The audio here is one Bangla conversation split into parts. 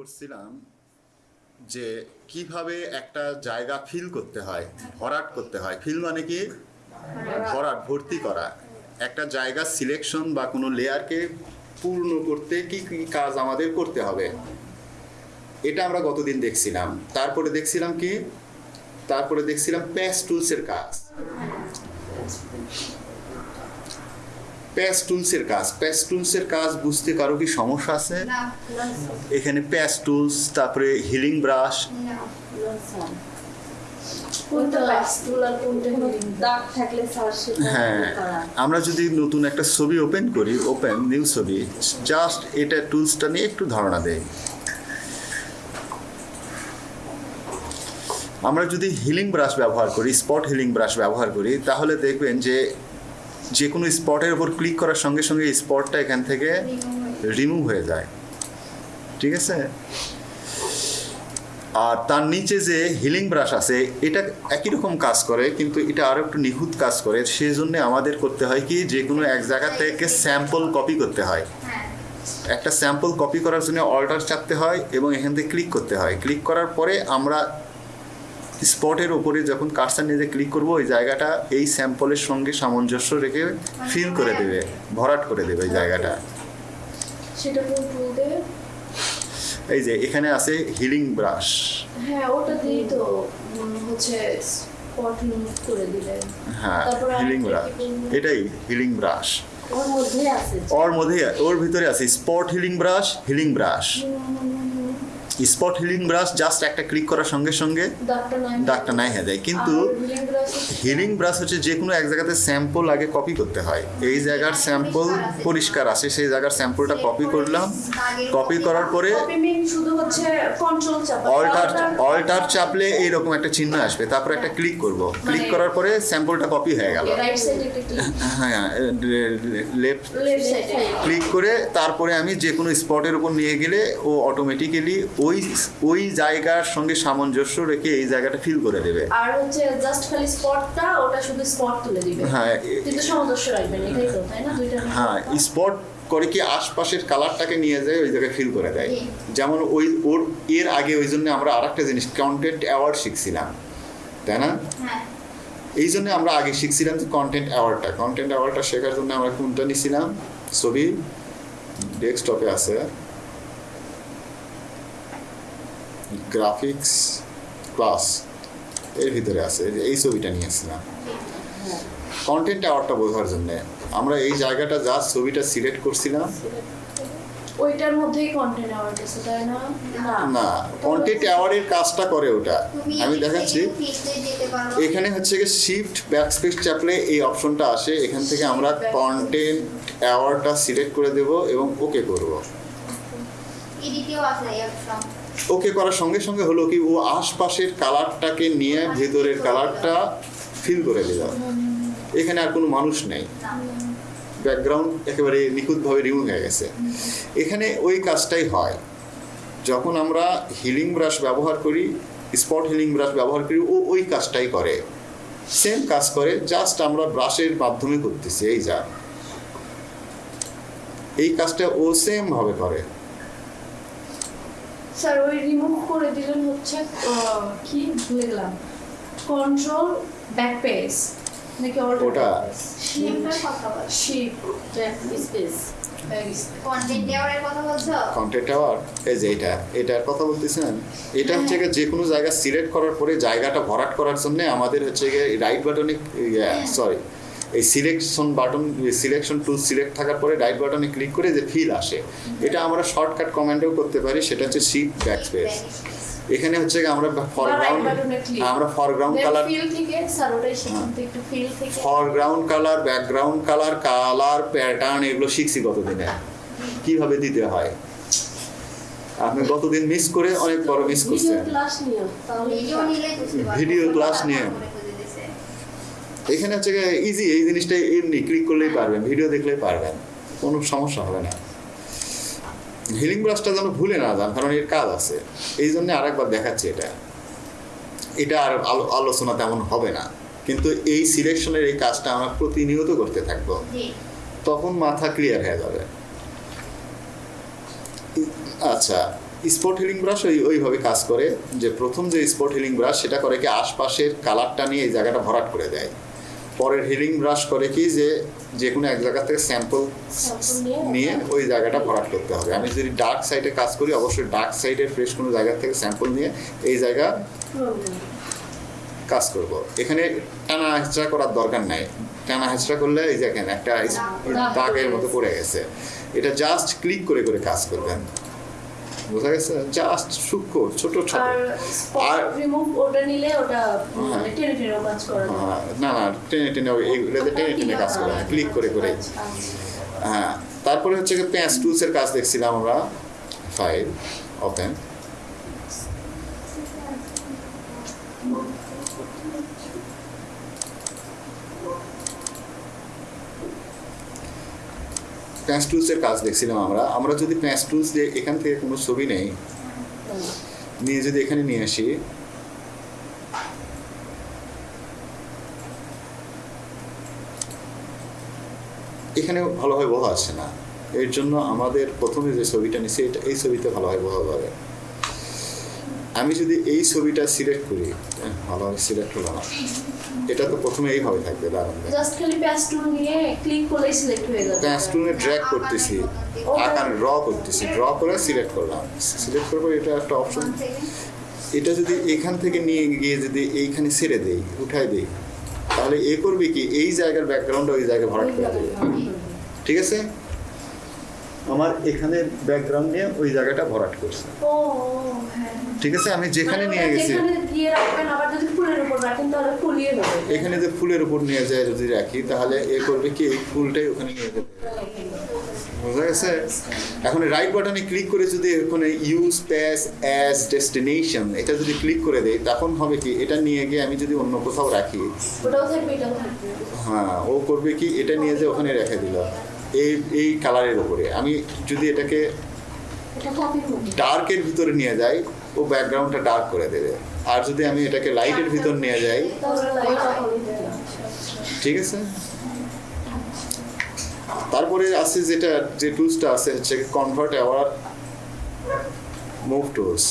করছিলাম যে কীভাবে একটা জায়গা ফিল করতে হয়, ভরাট করতে হয়। ফিল মানে কি? ভরাট, ভর্তি করা। একটা জায়গা সিলেকশন বা কোনো লেয়ারকে পূর্ণ করতে কি কি কাজ আমাদের করতে হবে। এটা আমরা গতদিন দেখছিলাম। তারপরে দেখছিলাম কি? তারপরে দেখছিলাম প্যাস টুলসের কাজ। প্যাস টুলসের কাজ। প্যাস টুলসের কাজ বুঝতে কারও কি সমস্যা আছে? এখানে প্যাস টুলস তারপরে হিলিং ব্রাশ হ্যাঁ আমরা যদি নতুন একটা ছবি ওপেন করি ওপেন নিউ ছবি জাস্ট এটা টুলসটা নিয়ে একটু ধারণা দেয় আমরা যদি হিলিং ব্রাশ ব্যবহার করি স্পট হিলিং ব্রাশ ব্যবহার করি তাহলে দেখবেন যে যে কোনো স্পটের উপর ক্লিক করার সঙ্গে সঙ্গে স্পটটা এখান থেকে রিমুভ হয়ে যায়। ঠিক আছে? আর তার নিচে যে হিলিং ব্রাশ আছে, এটা একই রকম কাজ করে, কিন্তু এটা আরও একটু নিখুঁত কাজ করে। সেই জন্য আমাদের করতে হয় কি যে কোনো এক জায়গা থেকে স্যাম্পল কপি করতে হয়। হ্যাঁ একটা স্যাম্পল কপি করার জন্য অল্টার চাপতে হয় এবং এখান থেকে ক্লিক করতে হয়। ক্লিক করার পরে আমরা স্পটের ওপরে যখন কার্সার নিয়ে ক্লিক করব ওই জায়গাটা এই স্যাম্পলের সঙ্গে সামঞ্জস্য রেখে ফিল করে দেবে ভরাট করে দেবে ওই জায়গাটা। দিয়ে এই যে এখানে আছে হিলিং ব্রাশ হ্যাঁ ওটা দিয়েই তো হচ্ছে স্পট রিমুভ করে দিলে হ্যাঁ হিলিং ব্রাশ এটাই হিলিং ব্রাশ ওর মধ্যে আছে। ওর মধ্যে ওর ভিতরে আছে spot healing brush healing brush spot healing brush just একটা ক্লিক করার সঙ্গে সঙ্গে দাগটা নাই হয়ে যায়। কিন্তু হিলিং ব্রাশ হচ্ছে যে কোনো এক জায়গাতে স্যাম্পল আগে কপি করতে হয়। এই জায়গার স্যাম্পল পরিষ্কার আছে। সেই জায়গার স্যাম্পলটা কপি করলাম। কপি করার পরে অল্টার অল্টার চাপলে এইরকম একটা চিহ্ন আসবে। তারপর একটা ক্লিক করব। ক্লিক করার পরে স্যাম্পলটা কপি হয়ে গেল। হ্যাঁ লেফট লেফট ক্লিক করে তারপরে আমি যে কোনো স্পটের উপর নিয়ে গেলে ও অটোমেটিক্যালি ওই ওই জায়গার সঙ্গে সামঞ্জস্য রেখে এই জায়গাটা ফিল করে দেবে। আর হচ্ছে জাস্ট খালি স্পটটা ওটা শুধু স্পট তুলে দিবে। হ্যাঁ কিন্তু সামঞ্জস্য রাখবেন এটাই তো তাই না? দুইটা হ্যাঁ স্পট করে কি আশপাশের কালারটাকে নিয়ে যায় ওই জায়গায় ফিল করে দেয়। যেমন ওই ওর এর আগে ওই জন্য আমরা আর একটা জিনিস কন্টেন্ট অ্যাওয়ার্ড শিখছিলাম তাই না? হ্যাঁ। এই জন্য আমরা আগে শিখছিলাম যে কন্টেন্ট অ্যাওয়ার্ডটা কন্টেন্ট অ্যাওয়ার্ডটা শেখার জন্য আমরা কোনটা নিছিলাম? ছবি ডেস্কটপে আছে। গ্রাফিক্স ক্লাস এর ভিতরে আছে এই যে ছবিটা নিয়েছিলাম কন্টেন্ট অ্যাওয়ার্ডটা বোঝার জন্য আমরা এই জায়গাটা যা ছবিটা সিলেক্ট করছিলাম। ওইটার মধ্যেই কন্টেন্ট অ্যাওয়ার্ড আছে তাই না? না কন্টেন্ট অ্যাওয়ার্ডের কাজটা করে ওটা। আমি দেখাচ্ছি। এখানে হচ্ছে গিয়ে শিফট ব্যাকস্পেস চাপলে এই অপশনটা আসে। এখান থেকে আমরা কন্টেন্ট অ্যাওয়ার্ডটা সিলেক্ট করে দেব এবং ওকে করব। এদিকেও আছে এই অপশন ওকে করার সঙ্গে সঙ্গে হলো কি, ও আশপাশের কালারটাকে নিয়ে ভেতরের কালারটা ফিল করে দিল। এখানে আর কোনো মানুষ নেই। ব্যাকগ্রাউন্ড একেবারে নিখুঁতভাবে রিমুভ হয়ে গেছে। এখানে ওই কাজটাই হয়। যখন আমরা হিলিং ব্রাশ ব্যবহার করি স্পট হিলিং ব্রাশ ব্যবহার করি, ও ওই কাজটাই করে। সেম কাজ করে জাস্ট আমরা ব্রাশের মাধ্যমে করতেছি, এই যা। এই কাজটা ও সেমভাবে করে। স্যার ওই রিমুভ করে দিলেন হচ্ছে কি ভুলে গেলাম কন্ট্রোল ব্যাক পেজ নাকি ওটা। শিপ স্পেস কন্টেন্ট দেওয়ার কথা বলছো? কন্টেন্ট টাওয়ার এই যে এটা এটার কথা বলতেছেন এটা হচ্ছে গিয়ে যে কোনো জায়গা সিলেক্ট করার পরে জায়গাটা ভরাট করার জন্য আমাদের হচ্ছে গিয়ে রাইট বাটনে সরি এই selection button selection tool select থাকার পরে রাইট বাটনে ক্লিক করে যে ফিল আসে এটা আমরা শর্টকাট কমেন্টেও করতে পারি সেটা হচ্ছে শিপ ব্যাক স্পেস এখানে হচ্ছে আমরা ফরগ্রাউন্ড click। আমরা ফরগ্রাউন্ড কালার ফিল থেকে স্যার থেকে একটু ফিল থেকে। Foreground colour background colour colour pattern এগুলো শিখছি গতদিনে কীভাবে দিতে হয়? আপনি গতদিন মিস করে অনেক বড় মিস করছেন। ভিডিও ক্লাস নিয়ে। এখানে হচ্ছে ইজি এই জিনিসটা এমনি ক্লিক করলেই পারবেন ভিডিও দেখলেই পারবেন কোনো সমস্যা হবে না। হিলিং ব্রাশটা যেন ভুলে না যান কারণ এর কাজ আছে। এই জন্য আরেকবার দেখাচ্ছি এটা। এটা আর আলো আলোচনা তেমন হবে না। কিন্তু এই সিলেকশনের এই কাজটা আমরা প্রতিনিয়ত করতে থাকব। তখন মাথা ক্লিয়ার হয়ে যাবে। আচ্ছা স্পট হিলিং ব্রাশ ওই ওইভাবে কাজ করে যে প্রথম যে স্পট হিলিং ব্রাশ সেটা করে কি আশপাশের কালারটা নিয়ে এই জায়গাটা ভরাট করে দেয়। পরের হিলিং ব্রাশ করে কি যে যে কোনো এক জায়গা থেকে স্যাম্পল নিয়ে- ওই জায়গাটা ভরাট করতে হবে। আমি যদি ডার্ক সাইডে কাজ করি অবশ্যই ডার্ক সাইডের ফ্রেশ কোনো জায়গা থেকে স্যাম্পল নিয়ে এই জায়গা কাজ করব। এখানে টানা হেঁচড়া করার দরকার নাই। টানা হেঁচড়া করলে এই দেখেন একটা দাগের মতো পড়ে গেছে। এটা জাস্ট ক্লিক করে করে কাজ করবেন। বোঝা গেছে? জাস্ট সূক্ষ্ম ছোট ছোট। আর রিমুভ ওটা নিলে ওটা মানে টেনে টেনে কাজ করে। না। হ্যাঁ, না না টেনে টেনে ওই- টেনে টেনে কাজ করে ক্লিক করে করে। আচ্ছা, আচ্ছা। হ্যাঁ তারপরে হচ্ছে কি প্যাঁচ টুলসের কাজ দেখছিলাম আমরা। ফাইল ওপেন প্যাঁচ টুলসের কাজ দেখছিলাম আমরা। আমরা যদি প্যাঁচ টুলস দিয়ে এখান থেকে কোনো ছবি নেই, নিয়ে যদি এখানে নিয়ে আসি এখানে ভালোভাবে বোঝা আসছে না। এর জন্য আমাদের প্রথমে যে ছবিটা নিয়েছি, এটা এই ছবিতে ভালোভাবে বোঝা যাবে আমি যদি এই ছবিটা সিলেক্ট করি হ্যাঁ, ভালোভাবে সিলেক্ট হলো না এটা তো প্রথমে এইভাবে থাকবে দাঁড়ান জাস্ট খালি প্যাচ টুল নিয়ে ক্লিক করলেই সিলেক্ট হয়ে যাবে। প্যাস্টুনে ড্র্যাগ করতেছি আকার ড্র করতেছি। ড্র করে সিলেক্ট করলাম। সিলেক্ট করব এটা একটা অপশন এটা যদি এখান থেকে নিয়ে গিয়ে যদি এইখানে ছেড়ে দেই উঠাই দেই তাহলে এ করবে কি? এই জায়গার ব্যাকগ্রাউন্ডটা ওই জায়গায় ভরাট করে দেবে। ঠিক আছে? আমার এখানে ব্যাকগ্রাউন্ড নিয়ে ওই জায়গাটা ভরাট করছে। হ্যাঁ। ঠিক আছে আমি যেখানে মানে নিয়ে গেছি দিয়ে যাবে এখানে যে ফুলের উপর নিয়ে যায় যদি রাখি তাহলে এ করবে কি এই ফুলটাই ওখানে নিয়ে যেতে বোঝা গেছে? এখন রাইট বাটনে ক্লিক করে যদি ওখানে ইউজ প্যাস অ্যাজ ডেস্টিনেশন এটা যদি ক্লিক করে দেই তখন হবে কি এটা নিয়ে গিয়ে আমি যদি অন্য কোথাও রাখি হ্যাঁ ও করবে কি এটা নিয়ে যে ওখানে রেখে দিল। এই এই কালারের উপরে। আমি যদি এটাকে ডার্কের ভিতরে নিয়ে যাই ও ব্যাকগ্রাউন্ডটা ডার্ক করে দেবে। আর যদি আমি এটাকে লাইটের ভিতর নিয়ে যাই ঠিক আছে? তারপরে আছে যেটা যে টুলসটা আছে হচ্ছে কনভার্ট আওয়ার মুভ টুলস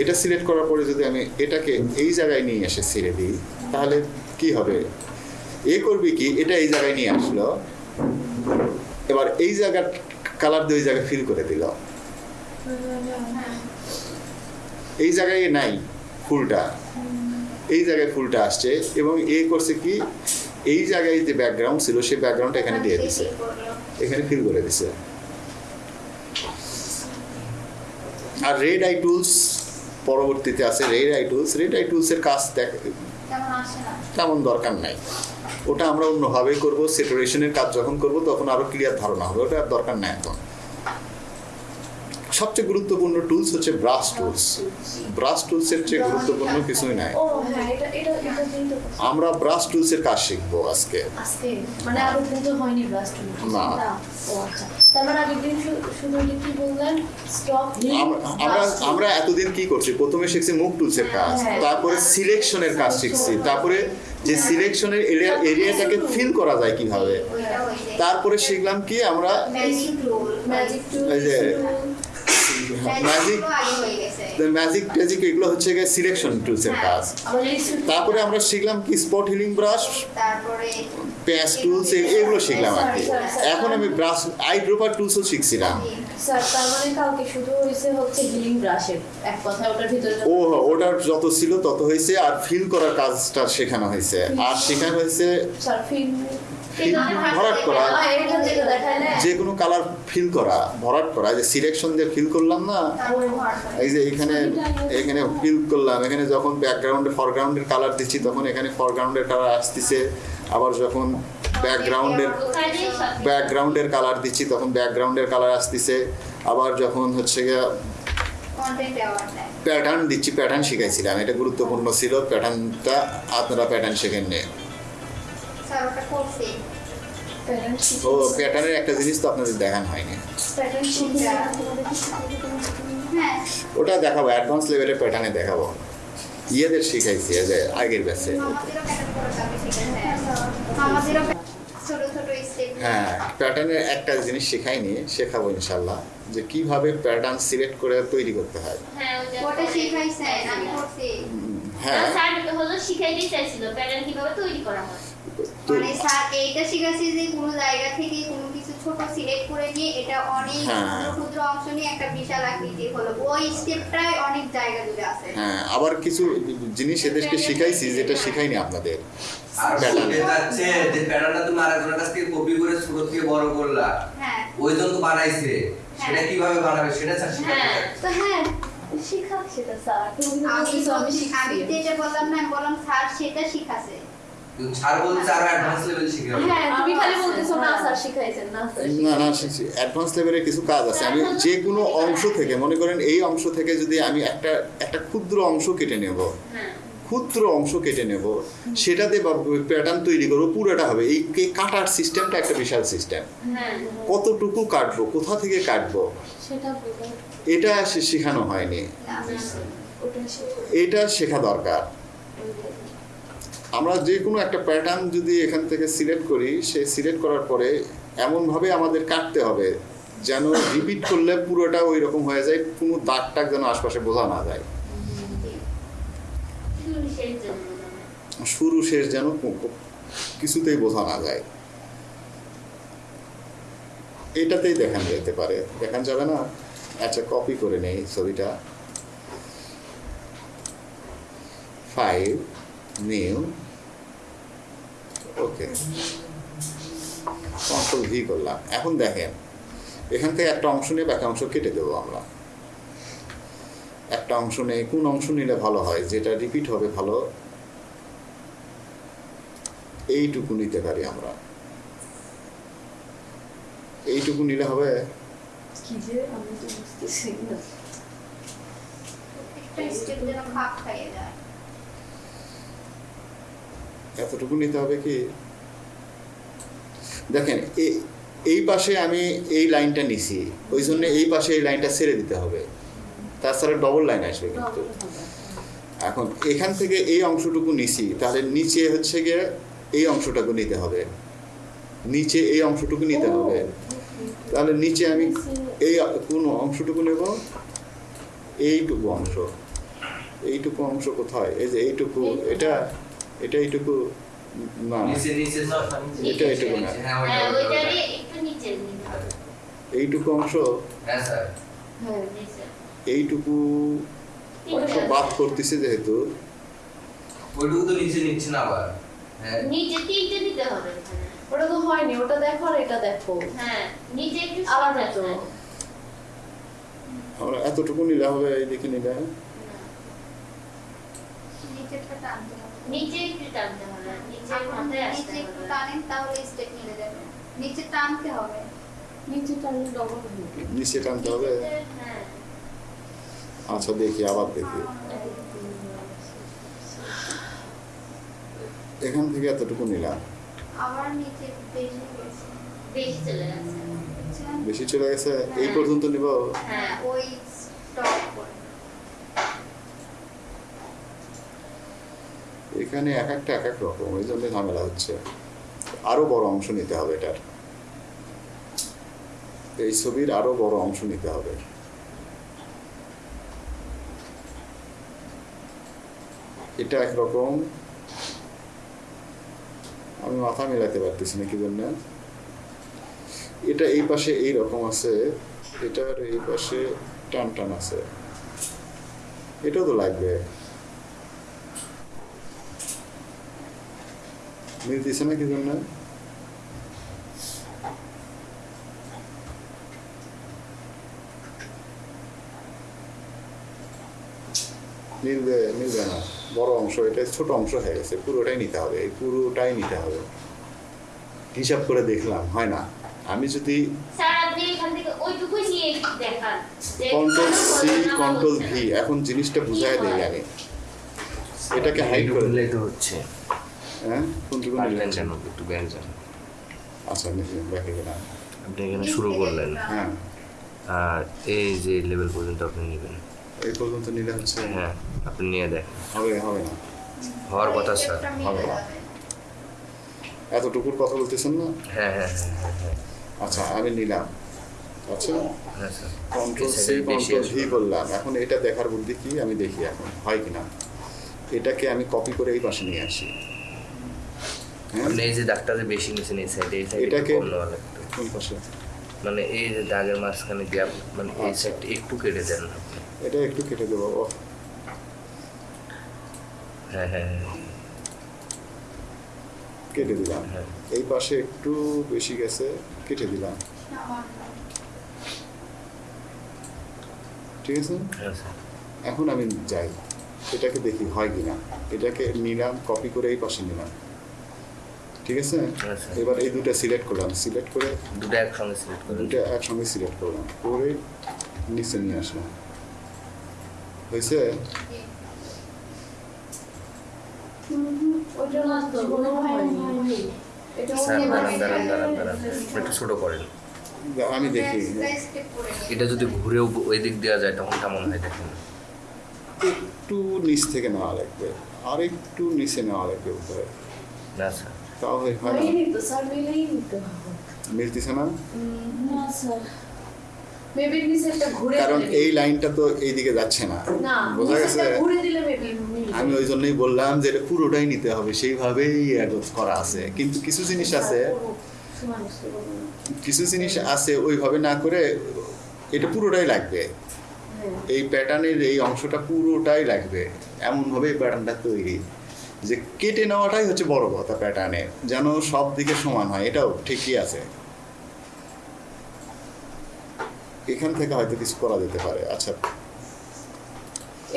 এটা সিলেক্ট করার পরে যদি আমি এটাকে এই জায়গায় নিয়ে এসে ছেড়ে দিই তাহলে কি হবে? এ করবে কি? এটা এই জায়গায় নিয়ে আসলো। এবার এই জায়গার কালার দিয়ে ওই জায়গায় ফিল করে দিল। এই জায়গায় নাই ফুলটা। এই জায়গায় ফুলটা আসছে এবং এ করছে কি এই জায়গায় যে ব্যাকগ্রাউন্ড ছিল সেই ব্যাকগ্রাউন্ডটা এখানে দিয়ে দিছে। এখানে ফিল করে দিছে। আর রেড আই টুলস পরবর্তীতে আছে। Red eye tools red eye টুলসের কাজ দেখ তেমন তেমন দরকার নাই। ওটা আমরা অন্যভাবে করব সেটারেশনের কাজ যখন করব তখন আরও ক্লিয়ার ধারণা হবে ওটা দরকার নাই এখন। সবচেয়ে গুরুত্বপূর্ণ টুলস হচ্ছে ব্রাশ টুলস ব্রাশ টুলসের চেয়ে গুরুত্বপূর্ণ কিছুই নাই। হ্যাঁ আমরা ব্রাশ টুলসের কাজ শিখব আজকে। আজকে? মানে না। ও আচ্ছা। মানে আমরা আমরা এতদিন কি করছি? প্রথমে শিখছি মুভ টুলসের কাজ হ্যাঁ। তারপরে সিলেকশনের কাজ শিখছি তারপরে যে সিলেকশনের এরিয়া এরিয়াটাকে ফিল করা যায় কীভাবে? তারপরে শিখলাম কি আমরা যে ম্যাজিক হয়ে ম্যাজিক ট্যাজিক এগুলো হচ্ছে গিয়ে সিলেকশন টুলসের কাজ। এই সুট- তারপরে আমরা শিখলাম কি স্পট হিলিং ব্রাশ তারপরে প্যাচ টুলস এগুলো শিখলাম আর কি। এখন আমি ব্রাশ আই ড্রপার টুলসও শিখছিলাম ও ওটার যত ছিল তত হয়েছে আর ফিল করার কাজটা শেখানো হয়েছে। আর শেখানো হয়েছে ভরাট করা যে কোনো কালার ফিল করা, ভরাট করা যে সিলেকশন দিয়ে ফিল করলাম না, এই যে এখানে এখানে ফিল করলাম, এখানে যখন ব্যাকগ্রাউন্ডে ফরগ্রাউন্ডের কালার দিচ্ছি, তখন এখানে ফরগ্রাউন্ডের কালার আসতেছে, আবার যখন ব্যাকগ্রাউন্ডের ব্যাকগ্রাউন্ডের কালার দিচ্ছি, তখন ব্যাকগ্রাউন্ডের কালার আসতেছে, আবার যখন হচ্ছে গিয়ে প্যাটার্ন দিচ্ছি প্যাটার্ন শিখাইছিলাম, এটা গুরুত্বপূর্ণ ছিল প্যাটার্নটা আপনারা প্যাটার্ন শেখেন নে স্যার ওটা করছি। ও প্যাটার্নের একটা জিনিস তো আপনাদের দেখানো হয়নি। হ্যাঁ। ওটা দেখাবো অ্যাডভান্স লেভেলের প্যাটার্নে দেখাবো। ইয়েদের শিখাইছি যে আগের ব্যাচে হ্যাঁ প্যাটার্নের একটা জিনিস শেখাইনি শেখাবো ইনশাল্লাহ যে কীভাবে প্যাটার্ন সিলেক্ট করে তৈরি করতে হয়। হ্যাঁ হ্যাঁ। হলো শিখাইতে চাইছিল প্যাটার্ন কীভাবে তৈরি করা হয়? মানে স্যার এইটা শিখাচ্ছি যে কোনো জায়গা থেকে কোনো কিছু ছোট সিলেক্ট করে নিয়ে এটা অনেক হ্যাঁ। ক্ষুদ্র ক্ষুদ্র অংশ নিয়ে একটা বিশাল আকৃতির হলো। ওই স্টেপটাই অনেক জায়গা জুড়ে আছে। হ্যাঁ আবার কিছু জিনিস এদেরকে শিখাইছি যেটা শিখাইনি আপনাদের। আর Pattern. যাচ্ছে যে প্যাটার্নটা তুমি আরেকজনের কাছ থেকে কপি করে ছোট থেকে বড় করলা। হ্যাঁ। ওই জন তো বানাইছে। সেটা কীভাবে বানাবে সেটা স্যার শিখাতে হ্যাঁ। তো হ্যাঁ স্যার আমি আমি যেটা বললাম না বললাম স্যার সেটা শিখাছে কিন্তু স্যার বলছে আরও অ্যাডভান্স লেভেল শিখে হ্যাঁ তুমি খালি বলতেছো না স্যার শিখাইছেন না স্যার না না অ্যাডভান্স লেভেলের কিছু কাজ আছে। আমি যে কোনো অংশ থেকে মনে করেন এই অংশ থেকে যদি আমি একটা একটা ক্ষুদ্র অংশ কেটে নেব হ্যাঁ। ক্ষুদ্র অংশ কেটে নেব সেটাতে প্যাটার্ন তৈরি করব পুরোটা হবে। এই কাটার সিস্টেমটা একটা বিশাল সিস্টেম হ্যাঁ। কতটুকু কাটবো কোথা থেকে কাটবো এটা শেখানো হয়নি। এটা শেখা দরকার। আমরা যে কোনো একটা প্যাটার্ন যদি এখান থেকে সিলেক্ট করি সে সিলেক্ট করার পরে এমনভাবে আমাদের কাটতে হবে যেন রিপিট করলে পুরোটা ওই রকম হয়ে যায়, কোনো দাগ টাগ যেন আশপাশে বোঝা না যায়। শুরু শেষ যেন কিছুতেই বোঝা না যায়। এটাতেই দেখান যেতে পারে। দেখান যাবে না? আচ্ছা কপি করে নেই ছবিটা। File new okay control V করলাম। এখন দেখেন এখান থেকে একটা অংশ নিয়ে বাকি অংশ কেটে দেবো আমরা। একটা অংশ নেই কোন অংশ নিলে ভালো হয়? যেটা রিপিট হবে ভালো এইটুকু নিতে পারি আমরা। এইটুকু নিলে হবে? কি যে আমি তো বুঝতেছি না। একটা স্টেপ যেন খাপ খাইয়ে যায়। এতটুকু নিতে হবে কি? দেখেন এই পাশে আমি এই লাইনটা নিছি ওই জন্য এই পাশে এই লাইনটা ছেড়ে দিতে হবে। তাছাড়া ডবল লাইন আসবে কিন্তু। এখন এখান থেকে এই অংশটুকু নিছি তাহলে নিচে হচ্ছে গিয়ে এই অংশটুকু নিতে হবে। নিচে এই অংশটুকু নিতে হবে। তাহলে নিচে আমি এই কোন অংশটুকু নেব? এইটুকু অংশ। এইটুকু অংশ কোথায়? এই যে এইটুকু এটা এটা এইটুকু না। নিচে নিচে এটা এইটুকু না। হ্যাঁ হ্যাঁ এইটুকু অংশ হ্যাঁ স্যার। হ্যাঁ নিচে। এইটুকু অংশ বাদ করতেছে যেহেতু। ওইটুকু তো নিচে নিচ্ছে না আবার। হ্যাঁ। নিচে তিনটে দিতে হবে ওটা তো হয়নি ওটা দেখো আর এটা দেখো। হ্যাঁ নিচে একটু আলাদা সরে তো। আমরা এতটুকু নিলে হবে এইদিকে নিলে। নিচেরটা টানতে হবে নিচে টানতে হবে। আচ্ছা দেখি, আবার দেখি। এখান থেকে এতটুকু নিলাম। নিচে বেশি গেছে বেশি চলে গেছে। বেশি চলে গেছে এই পর্যন্ত নিব। হ্যাঁ ওই স্টপ করে এখানে এক একটা, এক এক রকম। ওই জন্য ঝামেলা হচ্ছে। আরও বড় অংশ নিতে হবে এটার। এই ছবির আরও বড় অংশ নিতে হবে। এটা একরকম আমি মাথা মিলাতে পারতেছি না, কি জন্য? এটা এই পাশে এই রকম আছে। এটার এই পাশে টান টান আছে। এটাও তো লাগবে। মিলতেছে না কি জন্য? মিলবে মিলবে না বড় অংশ এটা ছোট অংশ হয়ে গেছে পুরোটাই নিতে হবে এই পুরোটাই নিতে হবে। হিসাব করে দেখলাম হয় না? আমি যদি কন্ট্রোল কেন সি কন্ট্রোল ভি এখন জিনিসটা বুঝাই দেয় আগে। এটাকে হাইড করে হচ্ছে। হ্যাঁ? একটু ব্যঞ্জন আচ্ছা গেলাম আপনি এখানে শুরু করলেন। হ্যাঁ। আর এই যে লেভেল পর্যন্ত আপনি নেবেন। এই পর্যন্ত নিলে হচ্ছে হ্যাঁ আপনি নিয়ে দেখেন। হবে হবে না। হওয়ার কথা স্যার। হবে না। এতটুকুর কথা বলতেছেন না? হ্যাঁ হ্যাঁ হ্যাঁ হ্যাঁ হ্যাঁ। আচ্ছা আমি নিলাম। আচ্ছা? হ্যাঁ কন্ট্রোল সি ভি করলাম এখন এটা দেখার বুদ্ধি কি? আমি দেখি এখন। হয় কিনা? এটাকে আমি কপি করে এই পাশে নিয়ে আসি। আপনি এই যে বেশি নিয়েছেন এই সাইডে এই সাইডে এটাকে- কম নেওয়া লাগতো পাশে? মানে এই যে দাগের মাঝখানে গ্যাপ মানে এই আচ্ছা। সাইডটা একটু কেটে দেন এটা একটু কেটে দেবো হ্যাঁ হ্যাঁ হ্যাঁ। কেটে দিলাম। হ্যাঁ। এই পাশে একটু বেশি গেছে কেটে দিলাম। ঠিক আছে? হ্যাঁ এখন আমি যাই। এটাকে দেখি হয় কিনা। এটাকে নিলাম কপি করে এই পাশে নিলাম। ঠিক আছে? হ্যাঁ, এবার এই দুটো সিলেক্ট করলাম। সিলেক্ট করে দুটো একসঙ্গে সিলেক্ট করেন দুটো একসঙ্গে সিলেক্ট করলাম। করে নিচে নিয়ে আসলাম। হয়েছে? একটু ছোটো করেন। আমি দেখি। এটা যদি ঘুরেও ওই দিক দেওয়া যায় তখন কেমন হয় দেখেন। একটু নিচ থেকে নেওয়া লাগবে। আর একটু নিচে নেওয়া লাগবে উপরে। তাহলে হয় হয়নি তো স্যার মিলেই নিতে মিলতেছে না না স্যার মেবি নিচেরটা ঘুরে কারণ এই লাইনটা তো এইদিকে যাচ্ছে না বোঝা গেছে নিচেরটা ঘুরে দিলে মেবি আমি ওই জন্যই বললাম যে এটা পুরোটাই নিতে হবে সেইভাবেই করা আছে কিন্তু কিছু জিনিস আছে কিছু জিনিস আছে ওইভাবে না করে এটা পুরোটাই লাগবে এই প্যাটার্নের এই অংশটা পুরোটাই লাগবে এমনভাবে এই প্যাটার্নটা তৈরি যে কেটে নেওয়াটাই হচ্ছে বড় কথা প্যাটার্নের যেন সব দিকে সমান হয় এটাও ঠিকই আছে। এখান থেকে হয়তো কিছু করা যেতে পারে আচ্ছা।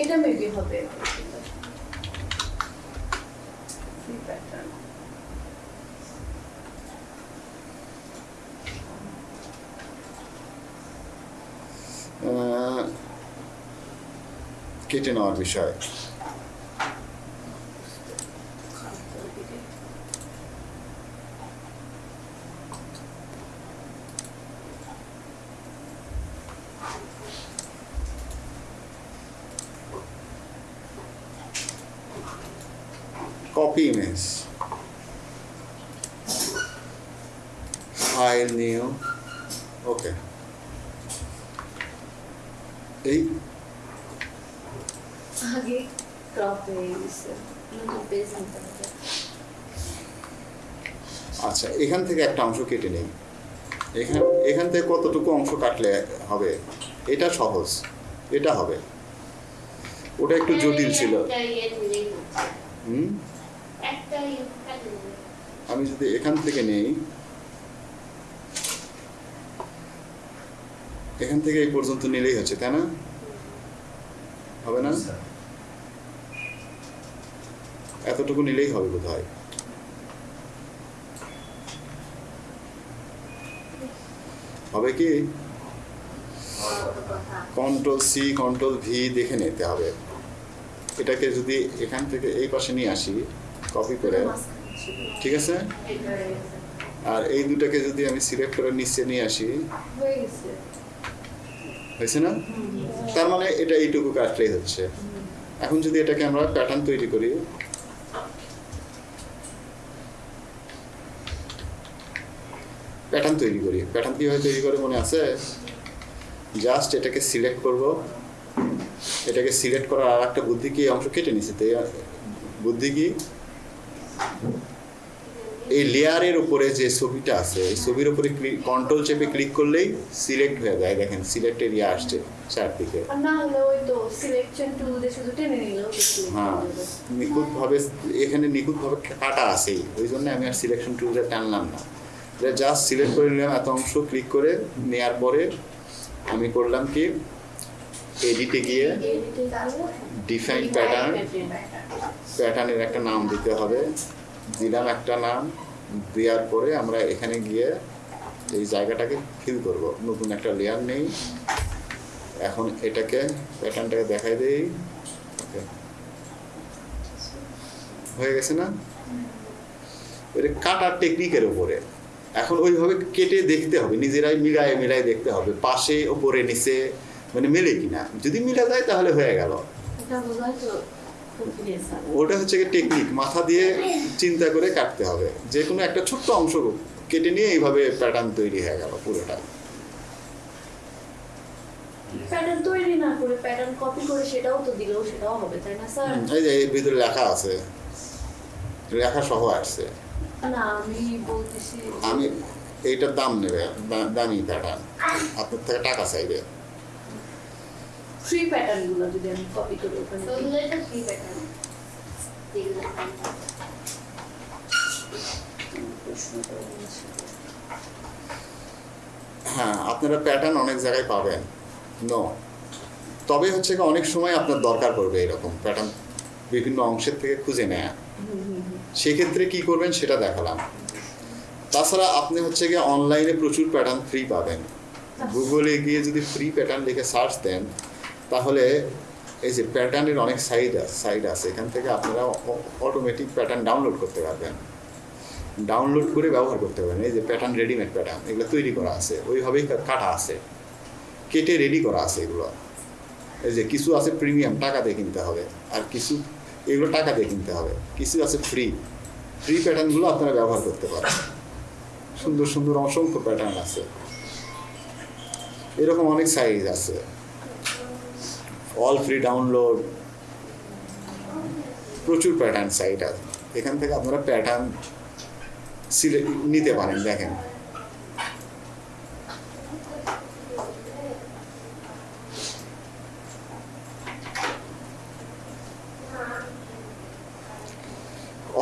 এটা মেবি হবে কেটে নেওয়ার বিষয় copy image file new okay এই আগে ক্রপ হয়ে গেছে নতুন পেজ নিতে হবে আচ্ছা এখান থেকে একটা অংশ কেটে নেই। এখান এখান থেকে কতটুকু অংশ কাটলে হবে? এটা সহজ। এটা হবে। ওটা একটু জটিল ছিল। হুম। আমি যদি এখান থেকে নেই এখান থেকে এই পর্যন্ত নিলেই হচ্ছে তাই না? হবে না? এতটুকু নিলেই হবে বোধ হয় হবে কি? কন্ট্রোল সি কন্ট্রোল ভি দেখে নিতে হবে। এটাকে যদি এখান থেকে এই পাশে নিয়ে আসি কপি করে ঠিক আছে? আর এই দুটাকে যদি আমি সিলেক্ট করে নিচে নিয়ে আসি হয়েছে না? তার মানে এটা এইটুকু কাটলেই হচ্ছে। এখন যদি এটাকে আমরা প্যাটার্ন তৈরি করি প্যাটার্ন তৈরি করি। প্যাটার্ন কীভাবে তৈরি করে মনে আছে? জাস্ট এটাকে সিলেক্ট করব। এটাকে সিলেক্ট করার আর একটা বুদ্ধি কি? অংশ কেটে নিছে। তো এই বুদ্ধি কি? এই লেয়ারের উপরে যে ছবিটা আছে এই ছবির উপরে কন্ট্রোল চেপে ক্লিক করলেই সিলেক্ট হয়ে যায়। দেখেন সিলেক্ট এরিয়া আসছে চারদিকে। হ্যাঁ নিখুঁতভাবে এখানে নিখুঁতভাবে কাটা আছেই। ওই জন্য আমি আর সিলেকশন টুলটা টানলাম না। জাস্ট সিলেক্ট করে নিলাম এত অংশ ক্লিক করে নেওয়ার পরে আমি করলাম কি এডিটে গিয়ে ডিফাইন প্যাটার্ন প্যাটার্নের একটা নাম দিতে হবে। দিলাম একটা নাম দেওয়ার পরে আমরা এখানে গিয়ে এই জায়গাটাকে ফিল করব। নতুন একটা লেয়ার নেই। এখন এটাকে প্যাটার্নটাকে দেখাই দেই। হয়ে গেছে না? এটা কাটার টেকনিকের উপরে। এখন ওইভাবে কেটে দেখতে হবে নিজেরাই মিলায় মিলায় দেখতে হবে পাশে ওপরে নিচে মানে মেলে কিনা। যদি মিলা যায় তাহলে হয়ে গেল. ওটা হচ্ছে টেকনিক মাথা দিয়ে চিন্তা করে কাটতে হবে। যে কোনো একটা ছোট্ট অংশ কেটে নিয়ে এইভাবে প্যাটার্ন তৈরি হয়ে গেল পুরোটা। প্যাটার্ন তৈরি না করে প্যাটার্ন কপি করে সেটাও তো দিলেও সেটাও হবে তাই না স্যার? এই যে ভিতরে লেখা আছে। লেখা সহ আসছে। না আমি বলতেছি আমি এইটার দাম নেবে দামি প্যাটার্ন আপনার থেকে টাকা চাইবে। ফ্রি যদি আমি কপি করে ওখানে। Free pattern. হ্যাঁ আপনারা প্যাটার্ন অনেক জায়গায় পাবেন। নো তবে হচ্ছে অনেক সময় আপনার দরকার পড়বে এরকম। প্যাটার্ন বিভিন্ন অংশের থেকে খুঁজে নেয়া। সেক্ষেত্রে কি করবেন সেটা দেখালাম। তাছাড়া আপনি হচ্ছে গিয়ে অনলাইনে প্রচুর প্যাটার্ন ফ্রি পাবেন। গুগলে গিয়ে যদি ফ্রি প্যাটার্ন লিখে সার্চ দেন, তাহলে এই যে প্যাটার্নের অনেক সাইড আছে সাইড আছে। এখান থেকে আপনারা অটোমেটিক প্যাটার্ন ডাউনলোড করতে পারবেন। ডাউনলোড করে ব্যবহার করতে পারবেন। এই যে প্যাটার্ন রেডিমেড প্যাটার্ন এগুলো তৈরি করা আছে। ওইভাবেই কাটা আছে। কেটে রেডি করা আছে এগুলো। এই যে কিছু আছে প্রিমিয়াম টাকা দিয়ে কিনতে হবে। আর কিছু এগুলো টাকা দিয়ে কিনতে হবে। কিছু আছে ফ্রি ফ্রি প্যাটার্নগুলো আপনারা ব্যবহার করতে পারেন। সুন্দর সুন্দর, অসংখ্য প্যাটার্ন আছে। এরকম অনেক সাইজ আছে। অল ফ্রি ডাউনলোড প্রচুর প্যাটার্ন সাইট আছে। এখান থেকে আপনারা প্যাটার্ন সিলেক্ট নিতে পারেন, দেখেন।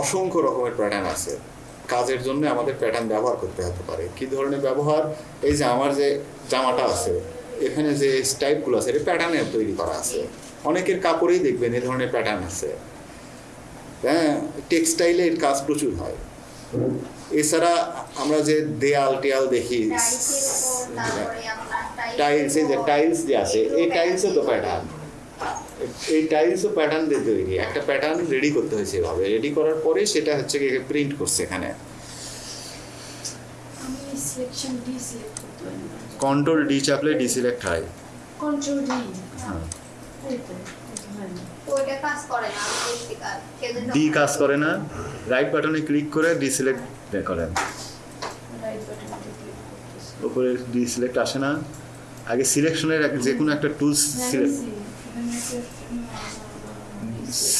অসংখ্য রকমের প্যাটার্ন আছে। কাজের জন্য আমাদের প্যাটার্ন ব্যবহার করতে হতে পারে। কি ধরনের ব্যবহার? এই যে আমার যে জামাটা আছে এখানে যে স্টাইপগুলো আছে এটা প্যাটার্নের তৈরি করা আছে। অনেকের কাপড়েই দেখবেন এই ধরনের প্যাটার্ন আছে। হ্যাঁ টেক্সটাইলে এর কাজ প্রচুর হয়। এছাড়া আমরা যে দেয়াল টেয়াল দেখি টাইলস এই যে টাইলস যে আছে এই টাইলসও তো প্যাটার্ন এই টাইলসও প্যাটার্ন দিয়ে তৈরি। একটা প্যাটার্ন রেডি করতে হয়েছে এভাবে। রেডি করার পরে সেটা হচ্ছে কি প্রিন্ট করছে এখানে। আমি সিলেকশন ডি সিলেক্ট করতে পারি কন্ট্রোল ডি চাপলে ডিসিলেক্ট হয়। কন্ট্রোল ডি ডি কাজ করে না। রাইট বাটনে ক্লিক করে ডিসিলেক্ট করেন। উপরে ডিসিলেক্ট আসে না। আগে সিলেকশনের যে কোনো একটা টুলস সিলেক্ট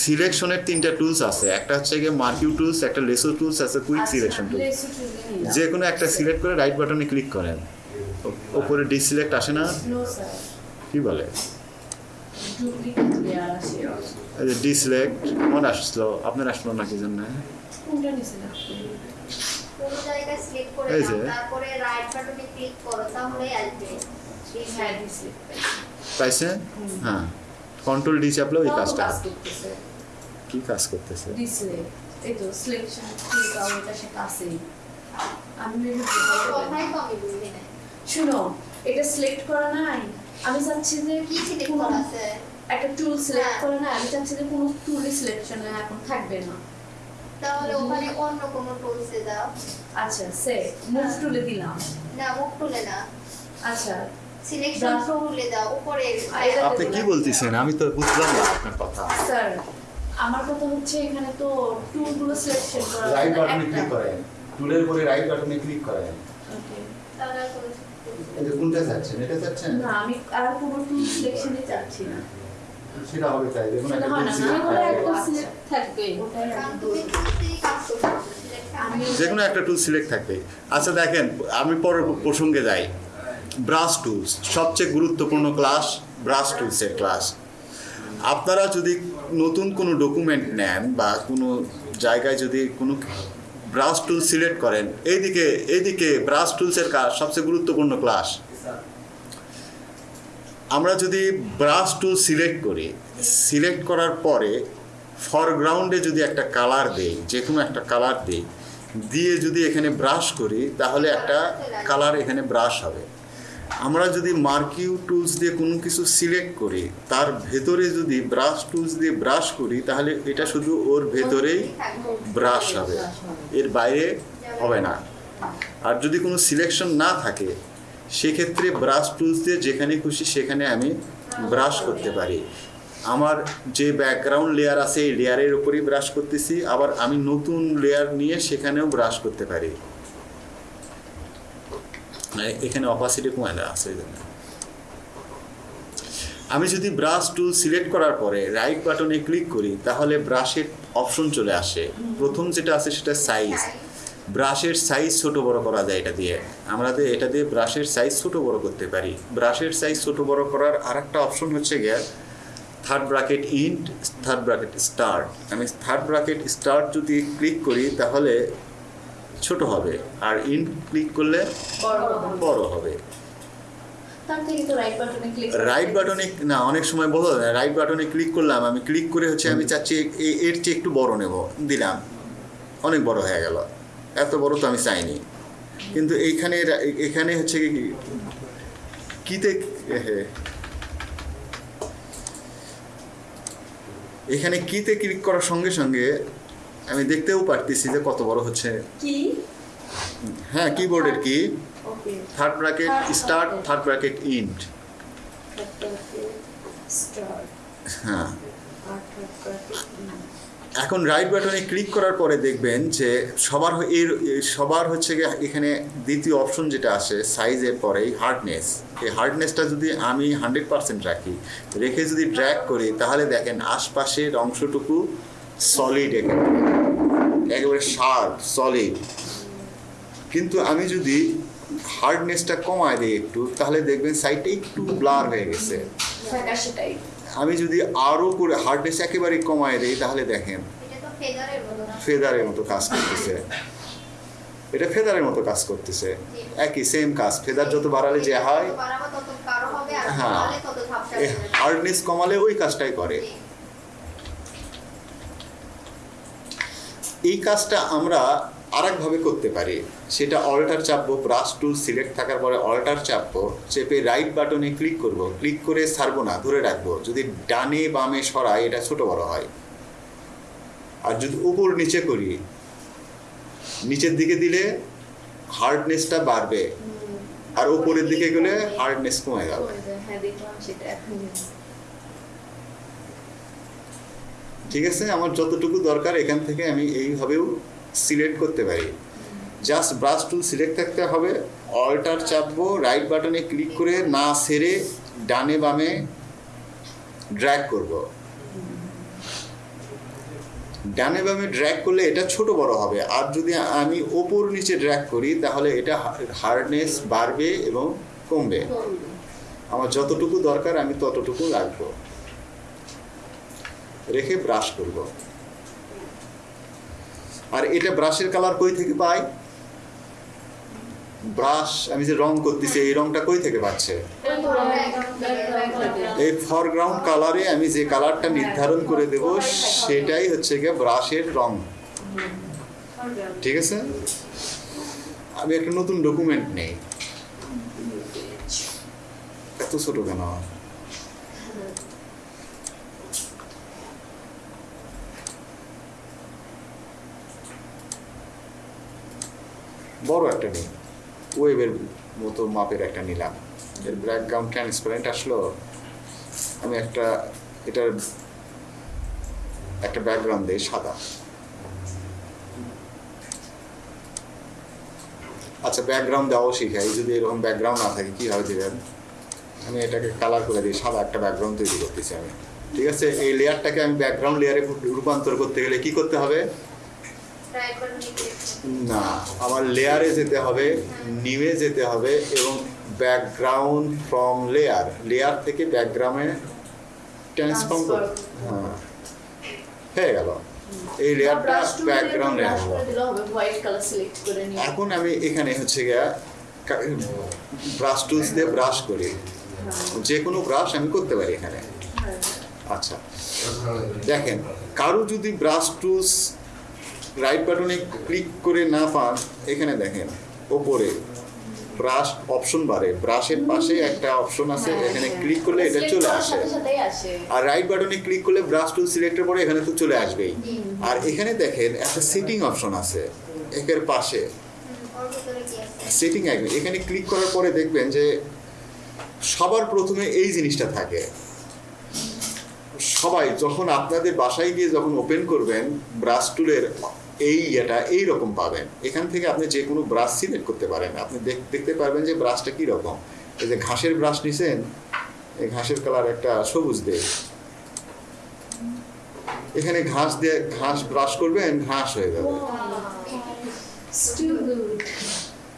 সিলেকশনের তিনটা টুলস আছে। একটা হচ্ছে গিয়ে মার্কিউ টুলস একটা লেসো টুলস আছে আচ্ছা, কুইক সিলেকশন টুল যে কোনো একটা সিলেক্ট করে রাইট বাটনে ক্লিক করেন। ওপরে ডিসিলেক্ট আসে না? নো কি বলে? ডিসিলেক্ট আমার আসলো। আপনার আসলো না কি জন্য কোনটা নিচে রাখতে কোনো জায়গায় সিলেক্ট করে এই যে। তারপরে রাইট বাটনে ক্লিক করো তাহলে আসবে। হ্যাঁ ডিসিলেক্ট পাইছে? হ্যাঁ। কন্ট্রোল ডি চাপলে ওই কাজটা। কি কাজ করতেছে? এই তো সিলেকশন এটা সেটা আছেই আমি শুনো এটা সিলেক্ট করা নাই। আমি চাচ্ছি যে কি সিলেক্ট করা আছে? একটা টুল সিলেক্ট হ্যাঁ। করে না আমি চাচ্ছি যে কোনো টুলই সিলেকশনে এখন থাকবে না। তাহলে ওখানে অন্য কোনো টুলসে দাও আচ্ছা সে মুভ টুলে দিলাম। না মুখ তুলে না। আচ্ছা। সিলেকশন দাও। দাও উপরে আপনি কি বলতেছেন? আমি তো বুঝলাম না আপনার কথা। স্যার আমার কথা হচ্ছে এখানে তো টুলগুলো সিলেকশন করা রাইট বাটনে ক্লিক করেন। টুলের উপরে রাইট বাটনে ক্লিক করেন। Okay. তাহলে যে কোনটা চাচ্ছেন? এটা চাচ্ছেন? না আমি আর কোনো টুল সিলেকশনই চাচ্ছি না। সেটা হবে তাই দেখুন একটা সিলেক্ট থাকবে যে কোনো একটা টুল সিলেক্ট থাকবে। আচ্ছা দেখেন আমি পরের প্রসঙ্গে যাই। ব্রাশ টুলস, সবচেয়ে গুরুত্বপূর্ণ ক্লাস ব্রাশ টুলসের ক্লাস। আপনারা যদি নতুন কোনো ডকুমেন্ট নেন বা কোনো জায়গায় যদি কোনো ব্রাশ টুল সিলেক্ট করেন, এইদিকে এইদিকে ব্রাশ টুলসের কাজ সবচেয়ে গুরুত্বপূর্ণ ক্লাস। আমরা যদি ব্রাশ টুল সিলেক্ট করি, সিলেক্ট করার পরে ফরগ্রাউন্ডে যদি একটা কালার দেই যে কোনো একটা কালার দিই, দিয়ে যদি এখানে ব্রাশ করি, তাহলে একটা কালার এখানে ব্রাশ হবে। আমরা যদি মার্কিউ টুলস দিয়ে কোনো কিছু সিলেক্ট করি, তার ভেতরে যদি ব্রাশ টুলস দিয়ে ব্রাশ করি, তাহলে এটা শুধু ওর ভেতরেই ব্রাশ হবে। এর বাইরে হবে না। আর যদি কোনো সিলেকশন না থাকে, সেক্ষেত্রে ব্রাশ টুলস দিয়ে যেখানে খুশি সেখানে আমি ব্রাশ করতে পারি। আমার যে ব্যাকগ্রাউন্ড লেয়ার আছে, এই লেয়ারের উপরেই ব্রাশ করতেছি। আবার আমি নতুন লেয়ার নিয়ে সেখানেও ব্রাশ করতে পারি। এখানে অপাসিটি কমায় দেওয়া আছে আমি যদি ব্রাশ টুল সিলেক্ট করার পরে রাইট বাটনে ক্লিক করি, তাহলে ব্রাশের অপশন চলে আসে। প্রথম যেটা আছে সেটা সাইজ ব্রাশের সাইজ ছোট বড় করা যায় এটা দিয়ে। আমরা দিয়ে- এটা দিয়ে ব্রাশের সাইজ ছোট বড় করতে পারি। ব্রাশের সাইজ ছোট বড় করার আর একটা অপশন হচ্ছে গিয়ে third bracket end third bracket start আমি থার্ড ব্রাকেট স্টার্ট যদি ক্লিক করি, তাহলে ছোট হবে আর ইন ক্লিক করলে বড় হবে। বাটনে রাইট বাটনে না অনেক সময় বলো রাইট বাটনে ক্লিক করলাম আমি ক্লিক করে হচ্ছে আমি চাচ্ছি এর চেয়ে একটু বড় নেব দিলাম। অনেক বড় হয়ে গেল। এত বড় তো আমি চাইনি। কিন্তু এইখানে এখানে হচ্ছে কি কিতে এখানে কিতে ক্লিক করার সঙ্গে সঙ্গে আমি দেখতেও পারতেছি যে কত বড় হচ্ছে। কি? হ্যাঁ কিবোর্ডের key okay third bracket start third bracket end হ্যাঁ। এখন রাইট বাটনে ক্লিক করার পরে দেখবেন যে সবার এর সবার হচ্ছে গিয়ে এখানে দ্বিতীয় অপশন যেটা আসে সাইজের পরেই হার্ডনেস এই হার্ডনেসটা যদি আমি হান্ড্রেড পার্সেন্ট রাখি রেখে যদি ড্র্যাক করি তাহলে দেখেন আশপাশের অংশটুকু সলিড একেবারে একেবারে শার্প সলিড কিন্তু আমি যদি হার্ডনেসটা কমায় দিই একটু তাহলে দেখবেন সাইডটা একটু ব্লার হয়ে গেছে। আমি যদি আরও করে হার্ডনেস একেবারে কমায় দিই তাহলে দেখেন ফেদারের মতো কাজ করতেছে। এটা ফেদারের মতো কাজ করতেছে। একই সেম কাজ। ফেদার যত বাড়ালে যে হয় হ্যাঁ। হার্ডনেস কমালে ওই কাজটাই করে। এই কাজটা আমরা আরেকভাবে করতে পারি। সেটা অল্টার চাপবো, ব্রাশ টুল সিলেক্ট থাকার পরে অল্টার চাপবো, চেপে রাইট বাটনে ক্লিক করব ক্লিক করে ছাড়বো না, ধরে রাখব। যদি ডানে বামে সরাই, এটা ছোট বড় হয়। আর যদি উপর নিচে করি, নিচের দিকে দিলে হার্ডনেসটা বাড়বে। আর উপরের দিকে গেলে হার্ডনেস কমে যাবে হ্যাঁ দেখলাম সেটা এখন ঠিক আছে আমার যতটুকু দরকার এখান থেকে আমি এইভাবেও সিলেক্ট করতে পারি। জাস্ট ব্রাশ টুল সিলেক্ট থাকতে হবে অল্টার চাপবো রাইট বাটনে ক্লিক করে না সেরে ডানে বামে ড্র্যাগ করব। ডানে বামে ড্র্যাগ করলে এটা ছোট বড় হবে। আর যদি আমি ওপর নিচে ড্র্যাগ করি তাহলে এটা হার্ডনেস বাড়বে এবং কমবে। আমার যতটুকু দরকার আমি ততটুকু রাখব। রেখে ব্রাশ করব। আর এটা ব্রাশের কালার কই থেকে পাই? ব্রাশ আমি যে রং করতেছি, এই রংটা কই থেকে পাচ্ছে? এই ফরগ্রাউন্ড কালারে আমি যে কালারটা নির্ধারণ করে দেব, সেটাই হচ্ছে গিয়ে ব্রাশের রং। ঠিক আছে? আমি একটা নতুন ডকুমেন্ট নেই। এত ছোট কেন? বড় একটা নিই ওয়েবের মতো মাপের একটা নিলাম। এর ব্যাকগ্রাউন্ড ট্রান্সপারেন্ট আসলো। আমি একটা, এটার একটা ব্যাকগ্রাউন্ড দিই সাদা। আচ্ছা ব্যাকগ্রাউন্ড দেওয়াও শিখাই। যদি এরকম ব্যাকগ্রাউন্ড না থাকে, কীভাবে দেবেন? আমি এটাকে কালার করে দিই, সাদা একটা ব্যাকগ্রাউন্ড তৈরি করতেছি আমি। ঠিক আছে? এই লেয়ারটাকে আমি ব্যাকগ্রাউন্ড লেয়ারে রূপান্তর করতে গেলে কি করতে হবে? না আমার লেয়ারে যেতে হবে নিমে যেতে হবে এবং ব্যাকগ্রাউন্ড ফ্রম লেয়ার লেয়ার থেকে ব্যাকগ্রাউন্ডে ট্রান্সফর্ম করতে হ্যাঁ হয়ে গেল। এই লেয়ারটা ব্যাকগ্রাউন্ডে করে এখন আমি এখানে হচ্ছে গিয়া ব্রাশ টুলস দিয়ে ব্রাশ করি। যে কোনো ব্রাশ আমি করতে পারি এখানে। আচ্ছা। দেখেন কারও যদি ব্রাশ টুলস রাইট বাটনে ক্লিক করে না পান এখানে দেখেন ওপরে ব্রাশ অপশন বাড়ে। ব্রাশের পাশে একটা অপশন আছে এখানে ক্লিক করলে এটা চলে আসে। আর রাইট বাটনে ক্লিক করলে ব্রাশ টুল সিলেক্টের পরে এখানে তো চলে আসবেই। আর এখানে দেখেন একটা সেটিং অপশন আছে একের পাশে। সেটিং আইকন এখানে ক্লিক করার পরে দেখবেন যে সবার প্রথমে এই জিনিসটা থাকে। সবাই যখন আপনাদের বাসায় গিয়ে যখন ওপেন করবেন ব্রাশ টুলের এই ইয়েটা এই রকম পাবেন। এখান থেকে আপনি যে কোনো ব্রাশ সিলেক্ট করতে পারেন। আপনি দেখ- দেখতে পারবেন যে ব্রাশটা কি রকম এই যে ঘাসের ব্রাশ নিছেন এই ঘাসের কালার একটা সবুজ দিয়ে। এখানে ঘাস দিয়ে ঘাস ব্রাশ করবেন ঘাস হয়ে যাবে।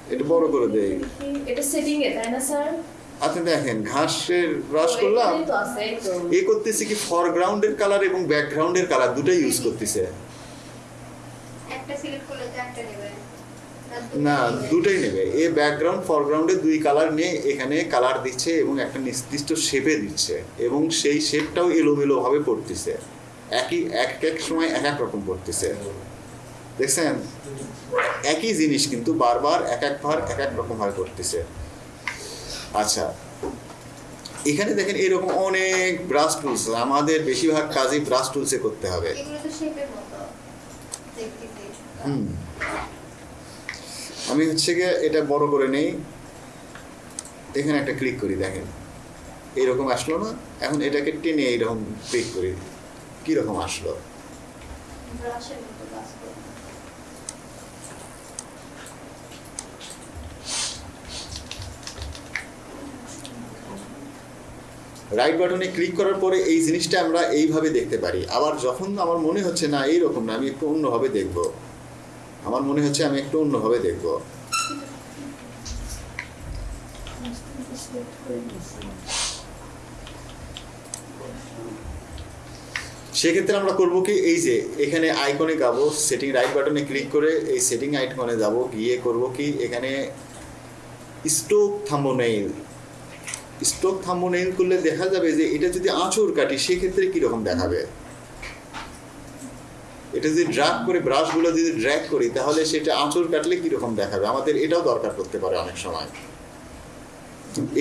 এটা বড় করে দেই। এটা সেটিং এ তাই না স্যার? আপনি দেখেন ঘাসের ব্রাশ করলাম। এ করতেছে কি ফরগ্রাউন্ডের কালার এবং ব্যাকগ্রাউন্ডের কালার দুটাই ইউজ করতেছে একটা সিলেক্ট করলে তো একটা নেবে না দুটাই নেবে। এ ব্যাকগ্রাউন্ড ফরগ্রাউন্ডে দুই কালার নিয়ে এখানে কালার দিচ্ছে এবং একটা নির্দিষ্ট শেপে দিচ্ছে এবং সেই শেপটাও এলোমেলোভাবে পড়তেছে। একই এক এক সময় এক এক রকম পড়তেছে। দেখছেন? একই জিনিস কিন্তু বারবার এক একবার এক এক রকম ভাবে করতেছে আচ্ছা এখানে দেখেন এরকম অনেক ব্রাশ টুলস আমাদের বেশিরভাগ কাজই ব্রাশ টুলসে করতে হবে। হুম। আমি হচ্ছে গিয়ে এটা বড় করে নেই। এখানে একটা ক্লিক করি, দেখেন। এইরকম আসলো না, এখন এটাকে টেনে এইরকম ক্লিক করি। কীরকম আসলো? রাইট বাটনে ক্লিক করার পরে এই জিনিসটা আমরা এইভাবে দেখতে পারি। আবার যখন আমার মনে হচ্ছে না এইরকম না, আমি একটু অন্যভাবে দেখব। আমার মনে হচ্ছে আমি একটু অন্যভাবে দেখব। সেক্ষেত্রে আমরা করব কি, এই যে এখানে আইকনে যাব সেটিং রাইট বাটনে ক্লিক করে এই সেটিং আইকনে যাব, গিয়ে করব কি, এখানে স্টোক থাম্বনেইল স্টোক থাম্বনেইল করলে দেখা যাবে যে এটা যদি আঁচড় কাটি, সেক্ষেত্রে কীরকম দেখাবে? এটা যদি ড্রাগ করে ব্রাশগুলো যদি ড্র্যাগ করি, তাহলে সেটা আঁচড় কাটলে কীরকম দেখাবে? আমাদের এটাও দরকার পড়তে পারে অনেক সময়।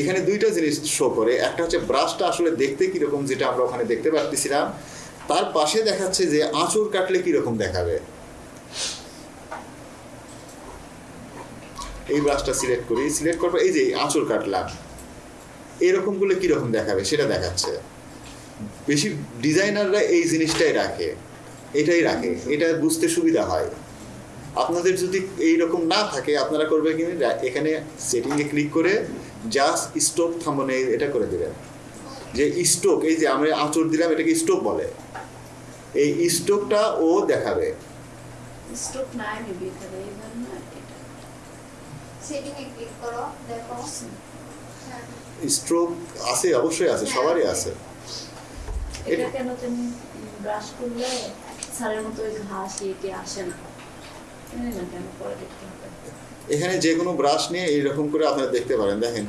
এখানে দুইটা জিনিস শো করে। একটা হচ্ছে ব্রাশটা আসলে দেখতে কীরকম, যেটা আমরা ওখানে দেখতে পারতেছিলাম। তার পাশে দেখাচ্ছে যে আঁচড় কাটলে কীরকম দেখাবে। এই ব্রাশটা সিলেক্ট করি সিলেক্ট করার এই যে আঁচড় কাটলাম, এরকমগুলো কীরকম দেখাবে সেটা দেখাচ্ছে। বেশি ডিজাইনাররা এই জিনিসটাই রাখে। এটাই রাখে এটা বুঝতে সুবিধা হয়। আপনাদের যদি এই রকম না থাকে আপনারা করবে কি? এখানে সেটিংয়ে ক্লিক করে জাস্ট স্টোক থামনে এটা করে দেবেন। যে স্টোক এই যে আমরা আঁচড় দিলাম এটাকে স্টোক বলে। এই স্টোকটা ও দেখাবে। স্টক না এটা। সেটিং এ ক্লিক করো দেখো। হ্যাঁ স্ট্রোক আছে অবশ্যই আছে সবারই আছে। এটা- কেন তুমি ব্রাশ করলে? সারের মতো ওই ঘাস ইয়েকে আসে না না কেন পরে দেখতে হবে এখানে যে কোনো ব্রাশ নিয়ে এইরকম করে আপনারা দেখতে পারেন দেখেন।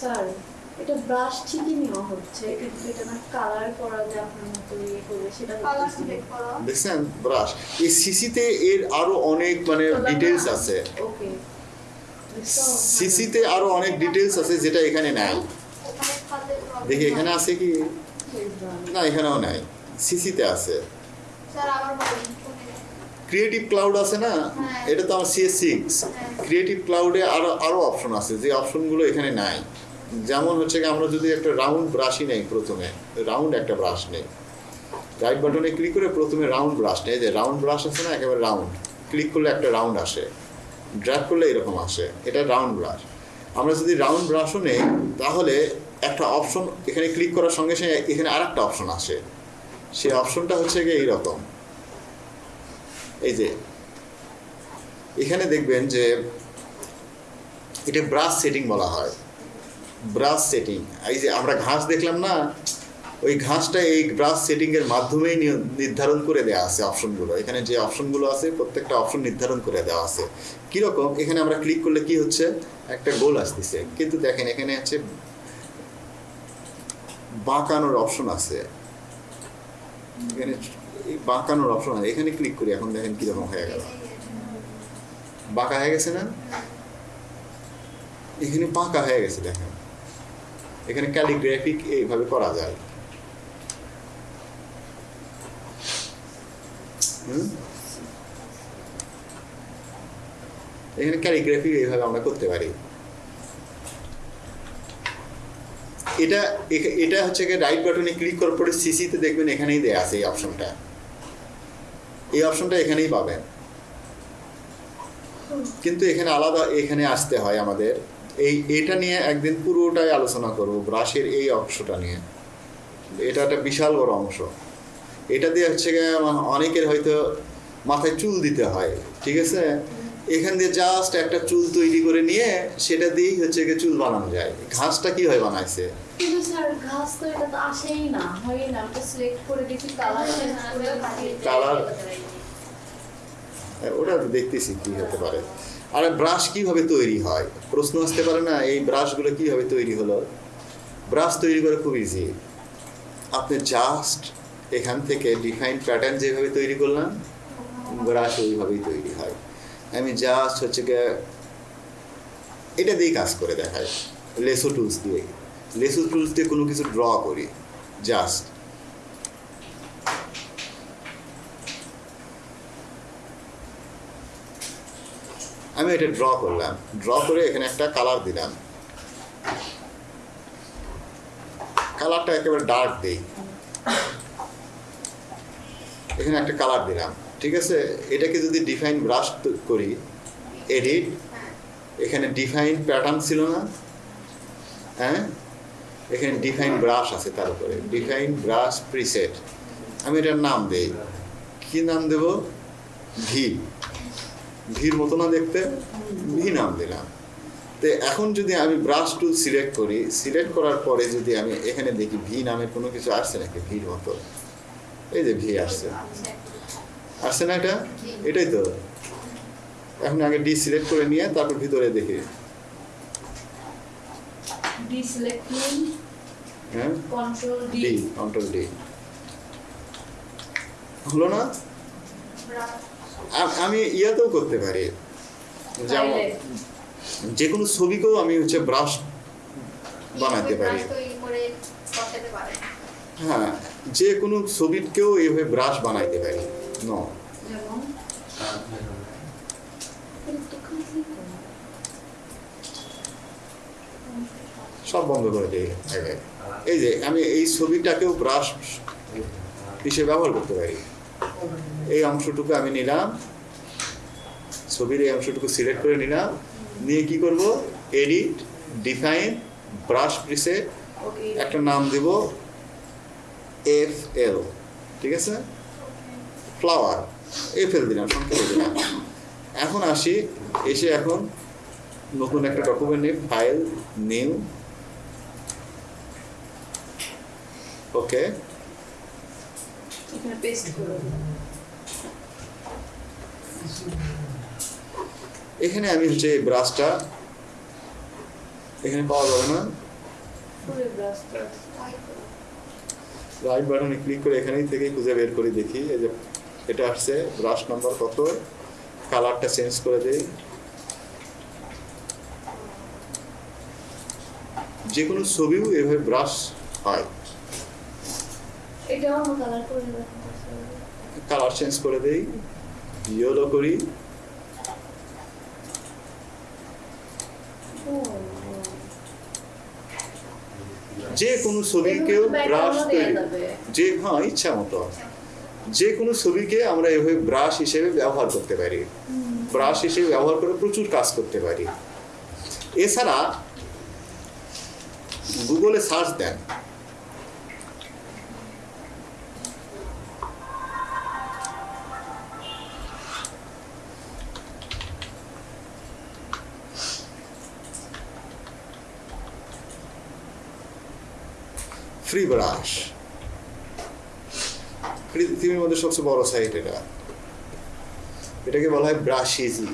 স্যার এটা ব্রাশ ঠিকই নেওয়া হচ্ছে। কিন্তু এটা না কালার করা যে আপনার মতো ইয়ে করবে সেটা কালার সিলেক্ট করো। দেখছেন? ব্রাশ এই সিসিতে এর আরও অনেক মানে ডিটেলস আছে। ওকে সিসিতে আরও অনেক ডিটেলস আছে যেটা এখানে নাই। দেখি এখানে আছে কি? না এখানেও নাই। সিসিতে আছে? ক্রিয়েটিভ ক্লাউড আছে না? হ্যাঁ। এটা তো আমার সিএস সিক্স। ক্রিয়েটিভ ক্লাউডে আরও আরও অপশন আছে যে অপশনগুলো এখানে নাই। যেমন হচ্ছে কি আমরা যদি একটা রাউন্ড ব্রাশই নেই প্রথমে রাউন্ড একটা ব্রাশ নেই। রাইট বাটনে ক্লিক করে প্রথমে রাউন্ড ব্রাশ নেই। যে রাউন্ড ব্রাশ আছে না একেবারে রাউন্ড ক্লিক করলে একটা রাউন্ড আসে। ড্র্যাগ করলে এরকম আসে। এটা রাউন্ড ব্রাশ আমরা যদি রাউন্ড ব্রাশও নেই, তাহলে একটা অপশন এখানে ক্লিক করার সঙ্গে সঙ্গে এখানে আর একটা অপশন আসে। সেই অপশনটা হচ্ছে গিয়ে এইরকম। এই যে, এখানে দেখবেন যে এটা ব্রাশ সেটিং বলা হয়। ব্রাশ সেটিং এই যে আমরা ঘাস দেখলাম না, ওই ঘাসটা এই ব্রাশ সেটিংয়ের মাধ্যমেই নির্ধারণ করে দেওয়া আছে অপশনগুলো এখানে যে অপশনগুলো আছে, প্রত্যেকটা অপশন নির্ধারণ করে দেওয়া আছে। কীরকম? এখানে আমরা ক্লিক করলে কি হচ্ছে? একটা গোল আসতেছে। কিন্তু দেখেন, এখানে হচ্ছে বাঁকানোর অপশন আছে। এখানে বাঁকানোর অপশন আছে। এখানে ক্লিক করি, এখন দেখেন কীরকম হয়ে গেল। বাঁকা হয়ে গেছে না? এখানে বাঁকা হয়ে গেছে, দেখেন। এখানে ক্যালিগ্রাফিক এইভাবে করা যায়। হুম? এখানে ক্যালিগ্রাফি এইভাবে আমরা করতে পারি। এটা এটা হচ্ছে গিয়ে রাইট বাটনে ক্লিক করার পরে সিসিতে দেখবেন এখানেই দেয়া আছে এই অপশনটা এই অপশনটা এখানেই পাবেন। কিন্তু এখানে আলাদা এখানে আসতে হয় আমাদের। এই, এটা নিয়ে একদিন পুরোটাই আলোচনা করব ব্রাশের এই অংশটা নিয়ে। এটা একটা বিশাল বড় অংশ। এটা দিয়ে হচ্ছে গিয়ে অনেকের হয়তো মাথায় চুল দিতে হয়, ঠিক আছে? এখান দিয়ে জাস্ট একটা চুল তৈরি করে নিয়ে সেটা দিয়েই হচ্ছে গিয়ে চুল বানানো যায়। ঘাসটা কীভাবে বানাইছে? কিন্তু স্যার ঘাস তো এটা তো আসেই না হয় না। আমি সিলেক্ট করে দেখি কালার চেঞ্জ কালার ওটা তো দেখতেছি কি হতে পারে। আর ব্রাশ কীভাবে তৈরি হয়? প্রশ্ন আসতে পারে না এই ব্রাশগুলো কীভাবে তৈরি হলো? ব্রাশ তৈরি করা খুব ইজি আপনি জাস্ট এখান থেকে ডিফাইন প্যাটার্ন যেভাবে তৈরি করলাম ব্রাশ ওইভাবেই তৈরি হয়। আমি জাস্ট হচ্ছে গিয়ে এটা দিয়ে কাজ করে দেখাই লেসো টুলস দিয়ে। লেসো টুলস দিয়ে কোনো কিছু ড্র করি। জাস্ট আমি এটা ড্র করলাম। ড্র করে এখানে একটা কালার দিলাম। কালারটা একেবারে ডার্ক দেই। এখানে একটা কালার দিলাম। ঠিক আছে? এটাকে যদি ডিফাইন ব্রাশ করি এডিট এখানে ডিফাইন প্যাটার্ন ছিল না হ্যাঁ? এখানে ডিফাইন ব্রাশ আছে তার উপরে। ডিফাইন ব্রাশ প্রিসেট আমি এটার নাম দেই। কি নাম দেব? ভি ভির মতো না দেখতে? ভি নাম দিলাম। তো এখন যদি আমি ব্রাশ টুল সিলেক্ট করি সিলেক্ট করার পরে যদি আমি এখানে দেখি ভি নামের কোনো কিছু আসছে নাকি? ভির মতো। এই যে ভি আসছে। আসছে না এটা? এটাই তো। এখন আগে ডি সিলেক্ট করে নিয়ে তারপর ভিতরে দেখি। হ্যাঁ? ডি কন্ট্রোল ডি হলো না? আমি ইয়াতেও করতে পারি। যেমন যে কোনো ছবিকেও আমি হচ্ছে ব্রাশ বানাতে পারি। হ্যাঁ যে কোনো ছবিকেও এইভাবে ব্রাশ বানাইতে পারি। ন যেমন সব বন্ধ করে দিই। এই যে আমি এই ছবিটাকেও ব্রাশ হিসেবে ব্যবহার করতে পারি। এই অংশটুকু আমি নিলাম। ছবির এই অংশটুকু সিলেক্ট করে নিলাম। নিয়ে কি করব? এডিট ডিফাইন ব্রাশ প্রিসেট একটা নাম দেব এফ এল ঠিক আছে? ফ্লাওয়ার এফ এল দিলাম সংক্ষেপে দিলাম। এখন আসি এসে এখন নতুন একটা ডকুমেন্টে ফাইল নিউ ওকে এখানে পেস্ট এখানে আমি হচ্ছে এই ব্রাশটা এখানে পাওয়া যাবে না। রাইট বাটনে ক্লিক করে। এখানেই থেকে খুঁজে বের করে দেখি এই যে এটা আসছে ব্রাশ নাম্বার কত? কালারটা চেঞ্জ করে দেই। যে কোনো ছবিও এভাবে ব্রাশ হয়। কালার চেঞ্জ করে দেই। ইয়েলো করি। যে কোনো ছবিকেও ব্রাশ তৈরি যে হ্যাঁ ইচ্ছা মতো। যে কোনো ছবিকে আমরা এভাবে ব্রাশ হিসেবে ব্যবহার করতে পারি। ব্রাশ হিসেবে ব্যবহার করে প্রচুর কাজ করতে পারি। এছাড়া গুগলে সার্চ দেন। ফ্রি ব্রাশ পৃথিবীর মধ্যে সবচেয়ে বড় সাইট এটা। এটাকে বলা হয় ব্রাশ ইজি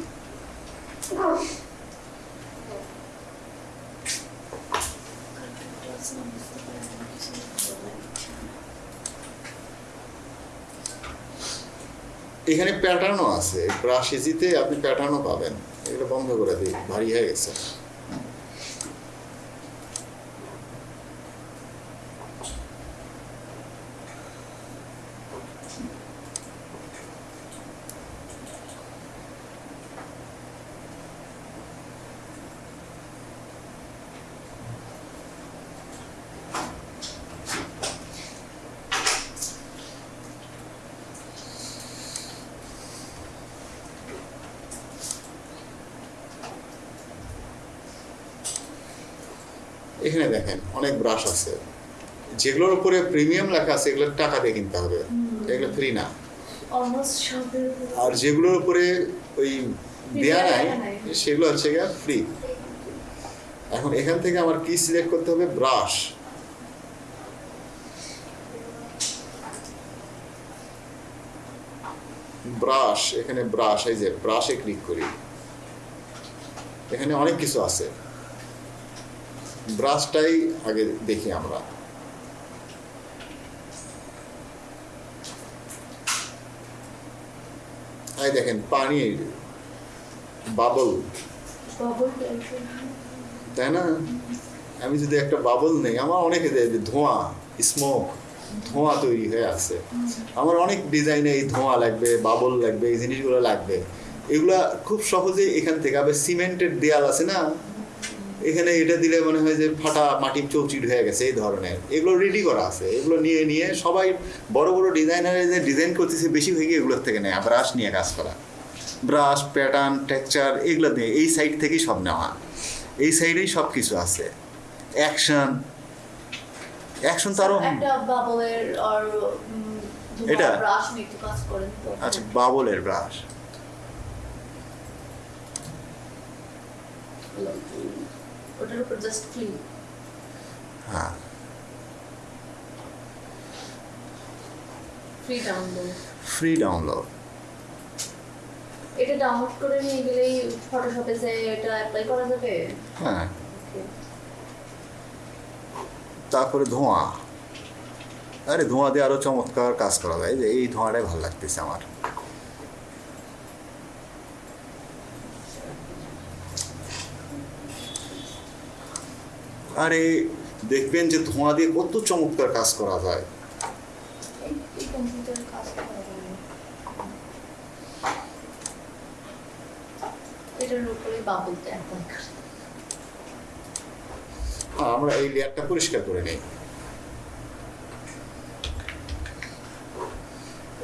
এখানে প্যাটার্নও আছে। ব্রাশ ইজিতে আপনি প্যাটার্নও পাবেন। এটা বন্ধ করে দিই ভারী হয়ে গেছে। এখানে দেখেন অনেক ব্রাশ আছে। যেগুলোর উপরে প্রিমিয়াম লেখা আছে এগুলো টাকা দিয়ে কিনতে হবে। এগুলো ফ্রি না। আর যেগুলোর উপরে ওই দেয়া নাই। সেগুলো হচ্ছে গিয়ে ফ্রি এখন এখান থেকে আমার কি সিলেক্ট করতে হবে ব্রাশ ব্রাশ এখানে ব্রাশ এই যে ব্রাশে ক্লিক করি। এখানে অনেক কিছু আছে। ব্রাশটাই আগে দেখি আমরা। এই দেখেন পানির বাবল তাই না? আমি যদি একটা বাবল নেই আমার অনেকে ধোঁয়া স্মোক ধোঁয়া তৈরি হয়ে আছে। আমার অনেক ডিজাইনে এই ধোঁয়া লাগবে বাবল লাগবে এই জিনিসগুলো লাগবে। এগুলা খুব সহজে এখান থেকে আবার সিমেন্টের দেয়াল আছে না? এখানে এটা দিলে মনে হয় যে ফাটা মাটির চৌচিট হয়ে গেছে এই ধরনের। এগুলো রেডি করা আছে এগুলো নিয়ে নিয়ে সবাই বড় বড় ডিজাইনারে যে ডিজাইন করতেছে বেশি হয়ে গিয়ে এগুলোর থেকে নেয়। ব্রাশ নিয়ে কাজ করা। ব্রাশ প্যাটার্ন টেক্সচার এগুলো দিয়ে এই সাইড থেকেই সব নেওয়া। এই সাইডেই সব কিছু আছে। অ্যাকশন অ্যাকশন তো আরও একটা বাবলের এটা? নিয়ে আচ্ছা বাবলের ব্রাশ ওটার উপর জাস্ট ক্লিক হ্যাঁ। ফ্রি ডাউনলোড ফ্রি ডাউনলোড এটা ডাউনলোড করে নিয়ে গেলেই ফটোশপে যে এটা অ্যাপ্লাই করা যাবে? হ্যাঁ। তারপরে ধোঁয়া। আরে ধোঁয়া দিয়ে আরও চমৎকার কাজ করা যায় যে এই ধোঁয়াটাই ভালো লাগতেছে আমার। আরে দেখবেন যে ধোঁয়া দিয়ে কত চমৎকার কাজ করা যায়। হ্যাঁ, আমরা এই লেয়ারটা পরিষ্কার করে নিই।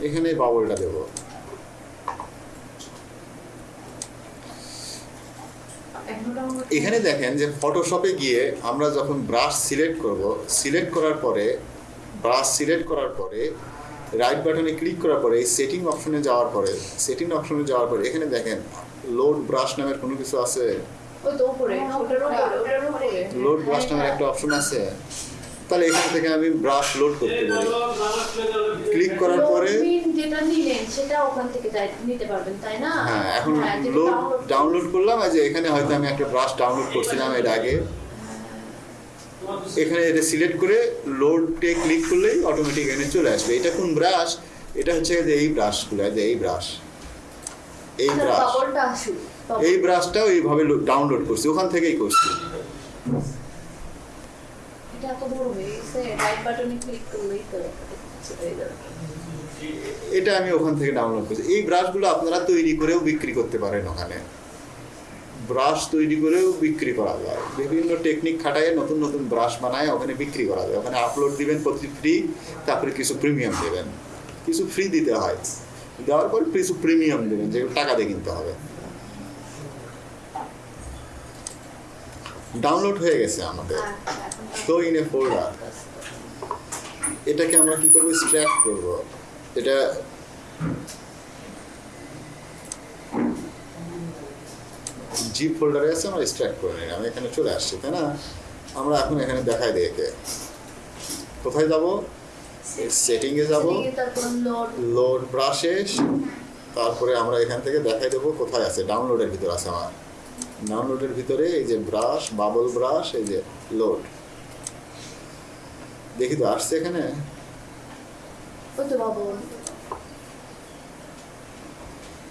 এখানে বাবলটা দেব। এখনও দেখেন যে ফটোশপে গিয়ে আমরা যখন ব্রাশ সিলেক্ট করব সিলেক্ট করার পরে ব্রাশ সিলেক্ট করার পরে রাইট বাটনে ক্লিক করার পরে এই সেটিং অপশনে যাওয়ার পরে সেটিং অপশনে যাওয়ার পরে এখানে দেখেন লোড ব্রাশ নামের কোনো কিছু আছে? লোড ব্রাশ নামের একটা অপশন আছে? তাহলে এখান থেকে আমি ব্রাশ লোড করতে পারি। ক্লিক করার পরে হ্যাঁ এখন হ্যাঁ, লোড ডাউনলোড করলাম যে এখানে হয়তো আমি একটা ব্রাশ ডাউনলোড করছিলাম এর আগে। এখানে এটা সিলেক্ট করে লোডে ক্লিক করলেই অটোমেটিক এখানে চলে আসবে। এটা কোন ব্রাশ এটা হচ্ছে যে এই ব্রাশগুলো যে এই ব্রাশ এই আচ্ছা, ব্রাশ বাবল। এই ব্রাশটাও এইভাবে ডাউনলোড করছি ওখান থেকেই করছি। এটা আমি ওখান থেকে ডাউনলোড করছি। এই ব্রাশগুলো আপনারা তৈরি করেও বিক্রি করতে পারেন ওখানে। ব্রাশ তৈরি করেও বিক্রি করা যায়। বিভিন্ন টেকনিক খাটায় নতুন নতুন ব্রাশ বানায় ওখানে বিক্রি করা যায়। ওখানে আপলোড দিবেন প্রতি ফ্রি তারপরে কিছু প্রিমিয়াম দেবেন। কিছু ফ্রি দিতে হয়। দেওয়ার পর কিছু প্রিমিয়াম দেবেন যেগুলো টাকা দিয়ে কিনতে হবে। ডাউনলোড হয়ে গেছে আমাদের। শো ইন এ ফোল্ডার এটাকে আমরা কি করব? স্ট্র্যাক করব। এটা জিপ ফোল্ডারে আছে আমরা স্ট্র্যাক করে নিই আমি এখানে চলে আসছি তাই না? আমরা এখন এখানে দেখাই দিই একে। কোথায় যাব? সেটিংয়ে যাব। লোড লোড ব্রাশে তারপরে আমরা এখান থেকে দেখাই দেবো কোথায় আছে। ডাউনলোডের ভিতর আছে আমার। ডাউনলোডের ভিতরে এই যে ব্রাশ বাবল ব্রাশ এই যে লোড দেখি তো আসছে এখানে?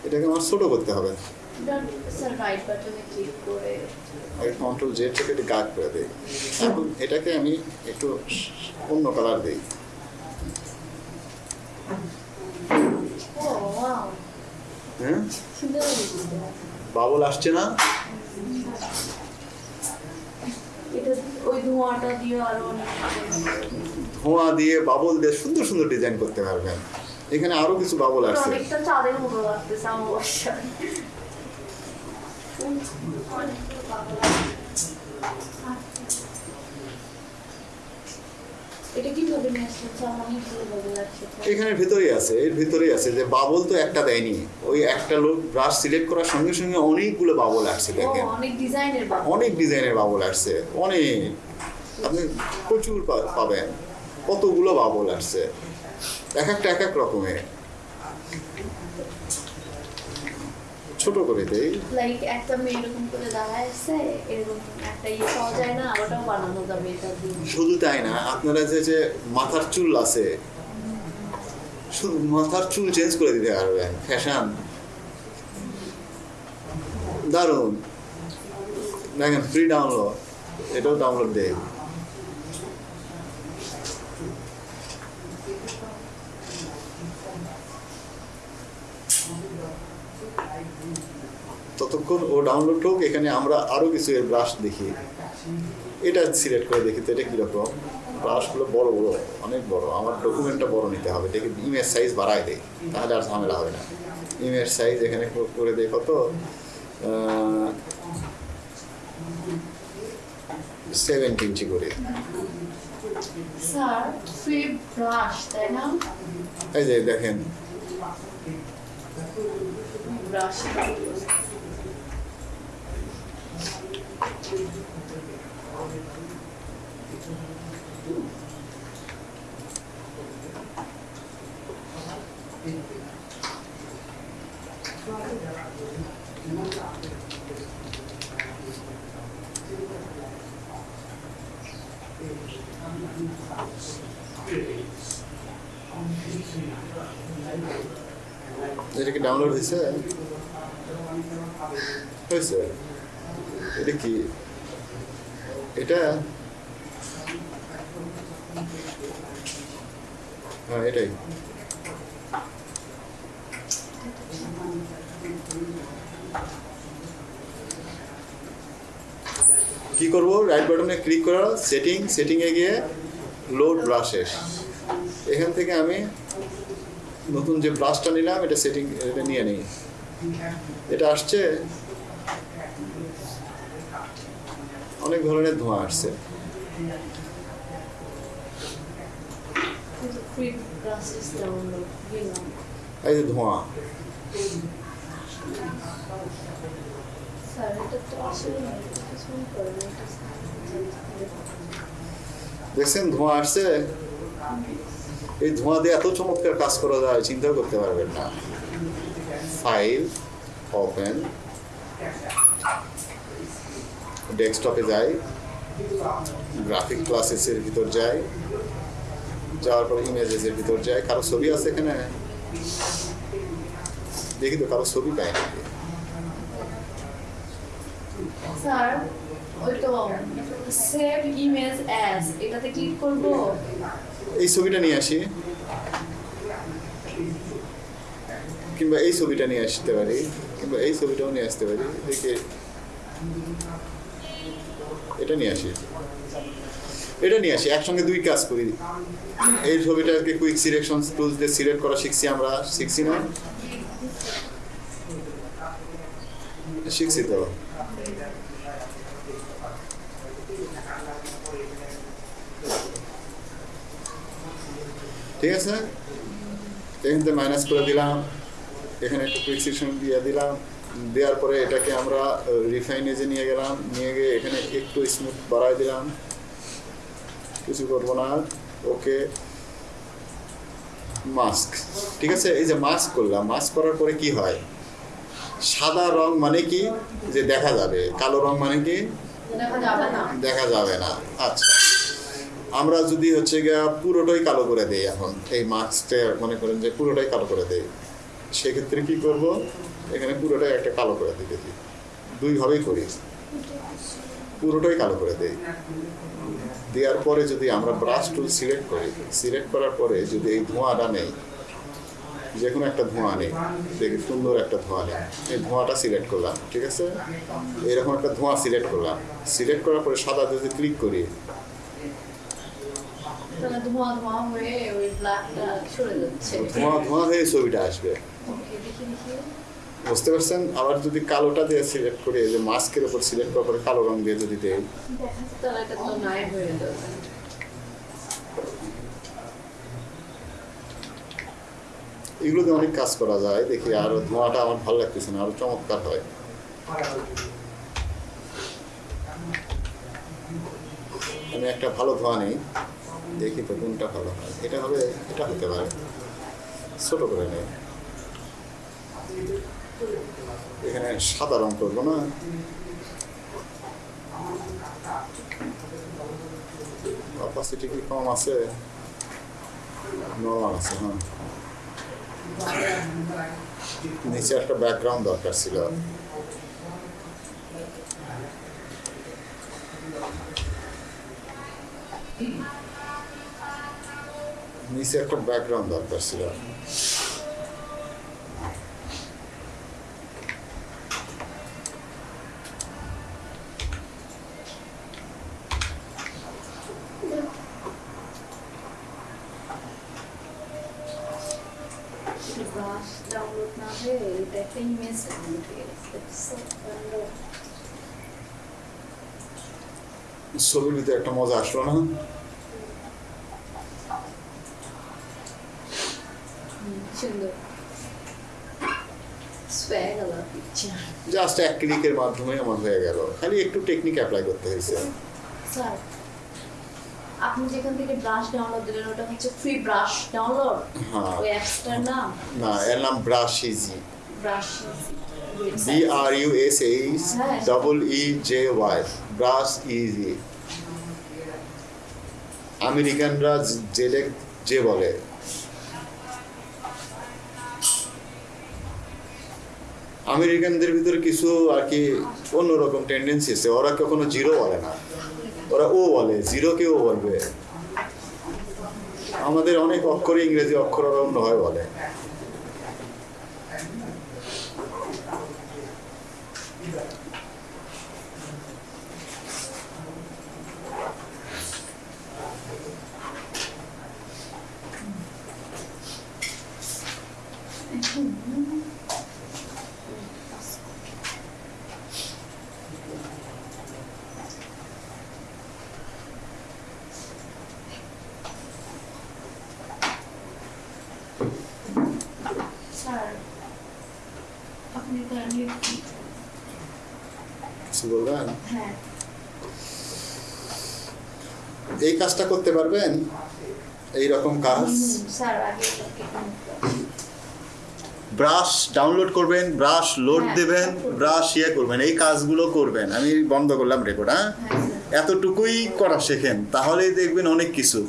এটাকে আমার ছোট করতে হবে। কন্ট্রোল জেড থেকে একটু গাঢ় করে দিই। এখন এটাকে আমি একটু অন্য কালার দিই। হ্যাঁ? সুন্দর হয়েছে। বাবল আসছে না? ধোঁয়া দিয়ে বাবল দিয়ে সুন্দর সুন্দর ডিজাইন করতে পারবেন। এখানে আরও কিছু বাবল আসছে অনেকটা চাঁদের মতো লাগতেছে আমার অবশ্যই এটা কীভাবে নিয়ে আসছেন স্যার অনেকগুলো ভাবে লাগছে তো। এখানে ভেতরেই আছে এর ভেতরেই আছে যে বাবল তো একটা দেয়নি। ওই একটা লোক ব্রাশ সিলেক্ট করার সঙ্গে সঙ্গে অনেকগুলো বাবল আসছে দেখেন। অনেক ডিজাইনের বাবল। আসছে অনেক। আপনি প্রচুর পাবেন। কতগুলো বাবল আসছে। এক একটা এক এক রকমের। ছোট করে দেই। লাইক একটা মেয়ে এরকম করে দাঁড়ায় আছে এরকম একটা ইয়ে পাওয়া যায় না ওটাও বানানো যাবে এটা দিয়ে। শুধু তাই না আপনারা যে যে মাথার চুল আছে শুধু মাথার চুল চেঞ্জ করে দিতে পারবেন ফ্যাশন দারুণ। দেখেন ফ্রি ডাউনলোড এটাও ডাউনলোড দেয় ততক্ষণ ও ডাউনলোড হোক এখানে আমরা আরও কিছু এর ব্রাশ দেখি। এটা সিলেক্ট করে দেখি তো এটা কীরকম? ব্রাশগুলো বড় বড় অনেক বড়। আমার ডকুমেন্টটা বড় নিতে হবে। দেখি ইমেজ সাইজ বাড়ায় দেয় তাহলে আর ঝামেলা হবে না। ইমেজ সাইজ এখানে করে দেয় কত? সেভেন্টি ইঞ্চি করে। এই যে দেখেন ব্রাশ এটা কি ডাউনলোড হয়েছে? হয়েছে। কি? এটা? হ্যাঁ এটাই। কি করব? রাইট বাটনে ক্লিক করা সেটিং সেটিংয়ে গিয়ে লোড ব্রাশেস এখান থেকে আমি নতুন যে ব্রাশটা নিলাম, এটা সেটিং এটা নিয়ে নিই। এটা আসছে অনেক ধরনের ধোঁয়া আসছে। এই যে ধোঁয়া। দেখছেন ধোঁয়া আসছে। এই ধোঁয়া দিয়ে এত চমৎকার কাজ করা যায় চিন্তা করতে পারবেন না। ফাইল ওপেন ডেস্কটপে যাই গ্রাফিক ক্লাসেসের ভিতর যাই যাওয়ার পর ইমেজেসের ভিতর যাই। কারও ছবি আছে এখানে? দেখি তো কারও ছবি পাই নাকি? স্যার ওই তো সেভ ইমেজ অ্যাজ এটাতে ক্লিক করব? এই ছবিটা নিয়ে আসি। কিংবা এই ছবিটা নিয়ে আসতে পারি কিংবা এই ছবিটাও নিয়ে আসতে পারি। দেখে। এটা নিয়ে আসি। এটা নিয়ে আসি, একসঙ্গে দুই কাজ করি। এই ছবিটাকে কুইক সিলেকশন টুলস দিয়ে সিলেক্ট করা শিখছি আমরা। শিখছি না? শিখছি তো। ঠিক আছে? এখান থেকে মাইনাস করে দিলাম। এখানে একটু প্রিসিশন দিয়ে দিলাম। দেওয়ার পরে এটাকে আমরা রিফাইনেজে নিয়ে গেলাম নিয়ে গিয়ে এখানে একটু স্মুথ বাড়াই দিলাম। কিছু করব না। ওকে। মাস্ক ঠিক আছে? এই যে মাস্ক করলাম। মাস্ক করার পরে কি হয়? সাদা রং মানে কি? যে দেখা যাবে। কালো রং মানে কি? দেখা যাবে না। দেখা যাবে না। আচ্ছা। আমরা যদি হচ্ছে গিয়া পুরোটাই কালো করে দেই এখন এই মাস্কটা মনে করেন যে পুরোটাই কালো করে দেই। সেক্ষেত্রে কি করব? এখানে পুরোটাই একটা কালো করে দিই। দেখি দুইভাবেই করি। পুরোটাই কালো করে দেই। দেওয়ার পরে যদি আমরা ব্রাশ টুল সিলেক্ট করি সিলেক্ট করার পরে যদি এই ধোঁয়াটা নেই যে কোনো একটা ধোঁয়া নেই দেখি সুন্দর একটা ধোঁয়া নেই। এই ধোঁয়াটা সিলেক্ট করলাম ঠিক আছে? এরকম একটা ধোঁয়া সিলেক্ট করলাম। সিলেক্ট করার পরে সাদা যদি ক্লিক করি ধোঁয়া ধোঁয়া হয়ে ছবিটা আসবে। বুঝতে পারছেন? আবার যদি কালোটা দিয়ে সিলেক্ট করে যে মাস্কের উপর সিলেক্ট করার পরে কালো রং দিয়ে যদি দেয় হয়ে যাবে এগুলোতে অনেক কাজ করা যায়। দেখি, আরও ধোঁয়াটা আমার ভালো লাগতেছে না, আরও চমৎকার হয়। আমি একটা ভালো ধোঁয়া নেই। দেখি তো কোনটা ভালো হয়। এটা হবে, এটা হতে পারে। ছোট করে নেই। এখানে সাদা রং করব না। অপাসিটি কি কম আছে? নর্মাল আছে হ্যাঁ। নিচে একটা ব্যাকগ্রাউন্ড দরকার ছিল। নিচে একটা ব্যাকগ্রাউন্ড দরকার ছিল ব্রাশ ডাউনলোড না হয়ে এটা একটা ইমেজ ডাউনলোড হয়ে গেছে ছবির ভিতরে একটা মজা আসলো না জাস্ট এক ক্লিকের মাধ্যমে আমার হয়ে গেল। খালি একটু টেকনিক অ্যাপ্লাই করতে হয়েছে। আপনি যেখান থেকে ব্রাশ ডাউনলোড দিলেন ওটা হচ্ছে ফ্রি ব্রাশ ডাউনলোড ওই অ্যাপসটার নাম? না এর নাম brush easy brush B R U S H double E J Y brush easy আমেরিকানরা জেলে যে বলে। আমেরিকানদের ভিতরে কিছু আর কি অন্যরকম টেন্ডেন্সি আছে। ওরা কখনো জিরো বলে না। ওরা ও বলে জিরো কেও বলবে। আমাদের অনেক অক্ষরে ইংরেজি অক্ষর ওরা হয় বলে স্যার আপনি কাইন্ডলি কিছু বলবেন হ্যাঁ এই কাজটা করতে পারবেন? এই রকম কাজ ব্রাশ ডাউনলোড করবেন ব্রাশ লোড হ্যাঁ, দেবেন ব্রাশ ইয়ে করবেন এই কাজগুলো করবেন। আমি বন্ধ করলাম রেকর্ড হ্যাঁ? হ্যাঁ এতটুকুই করা শেখেন তাহলেই দেখবেন অনেক কিছু।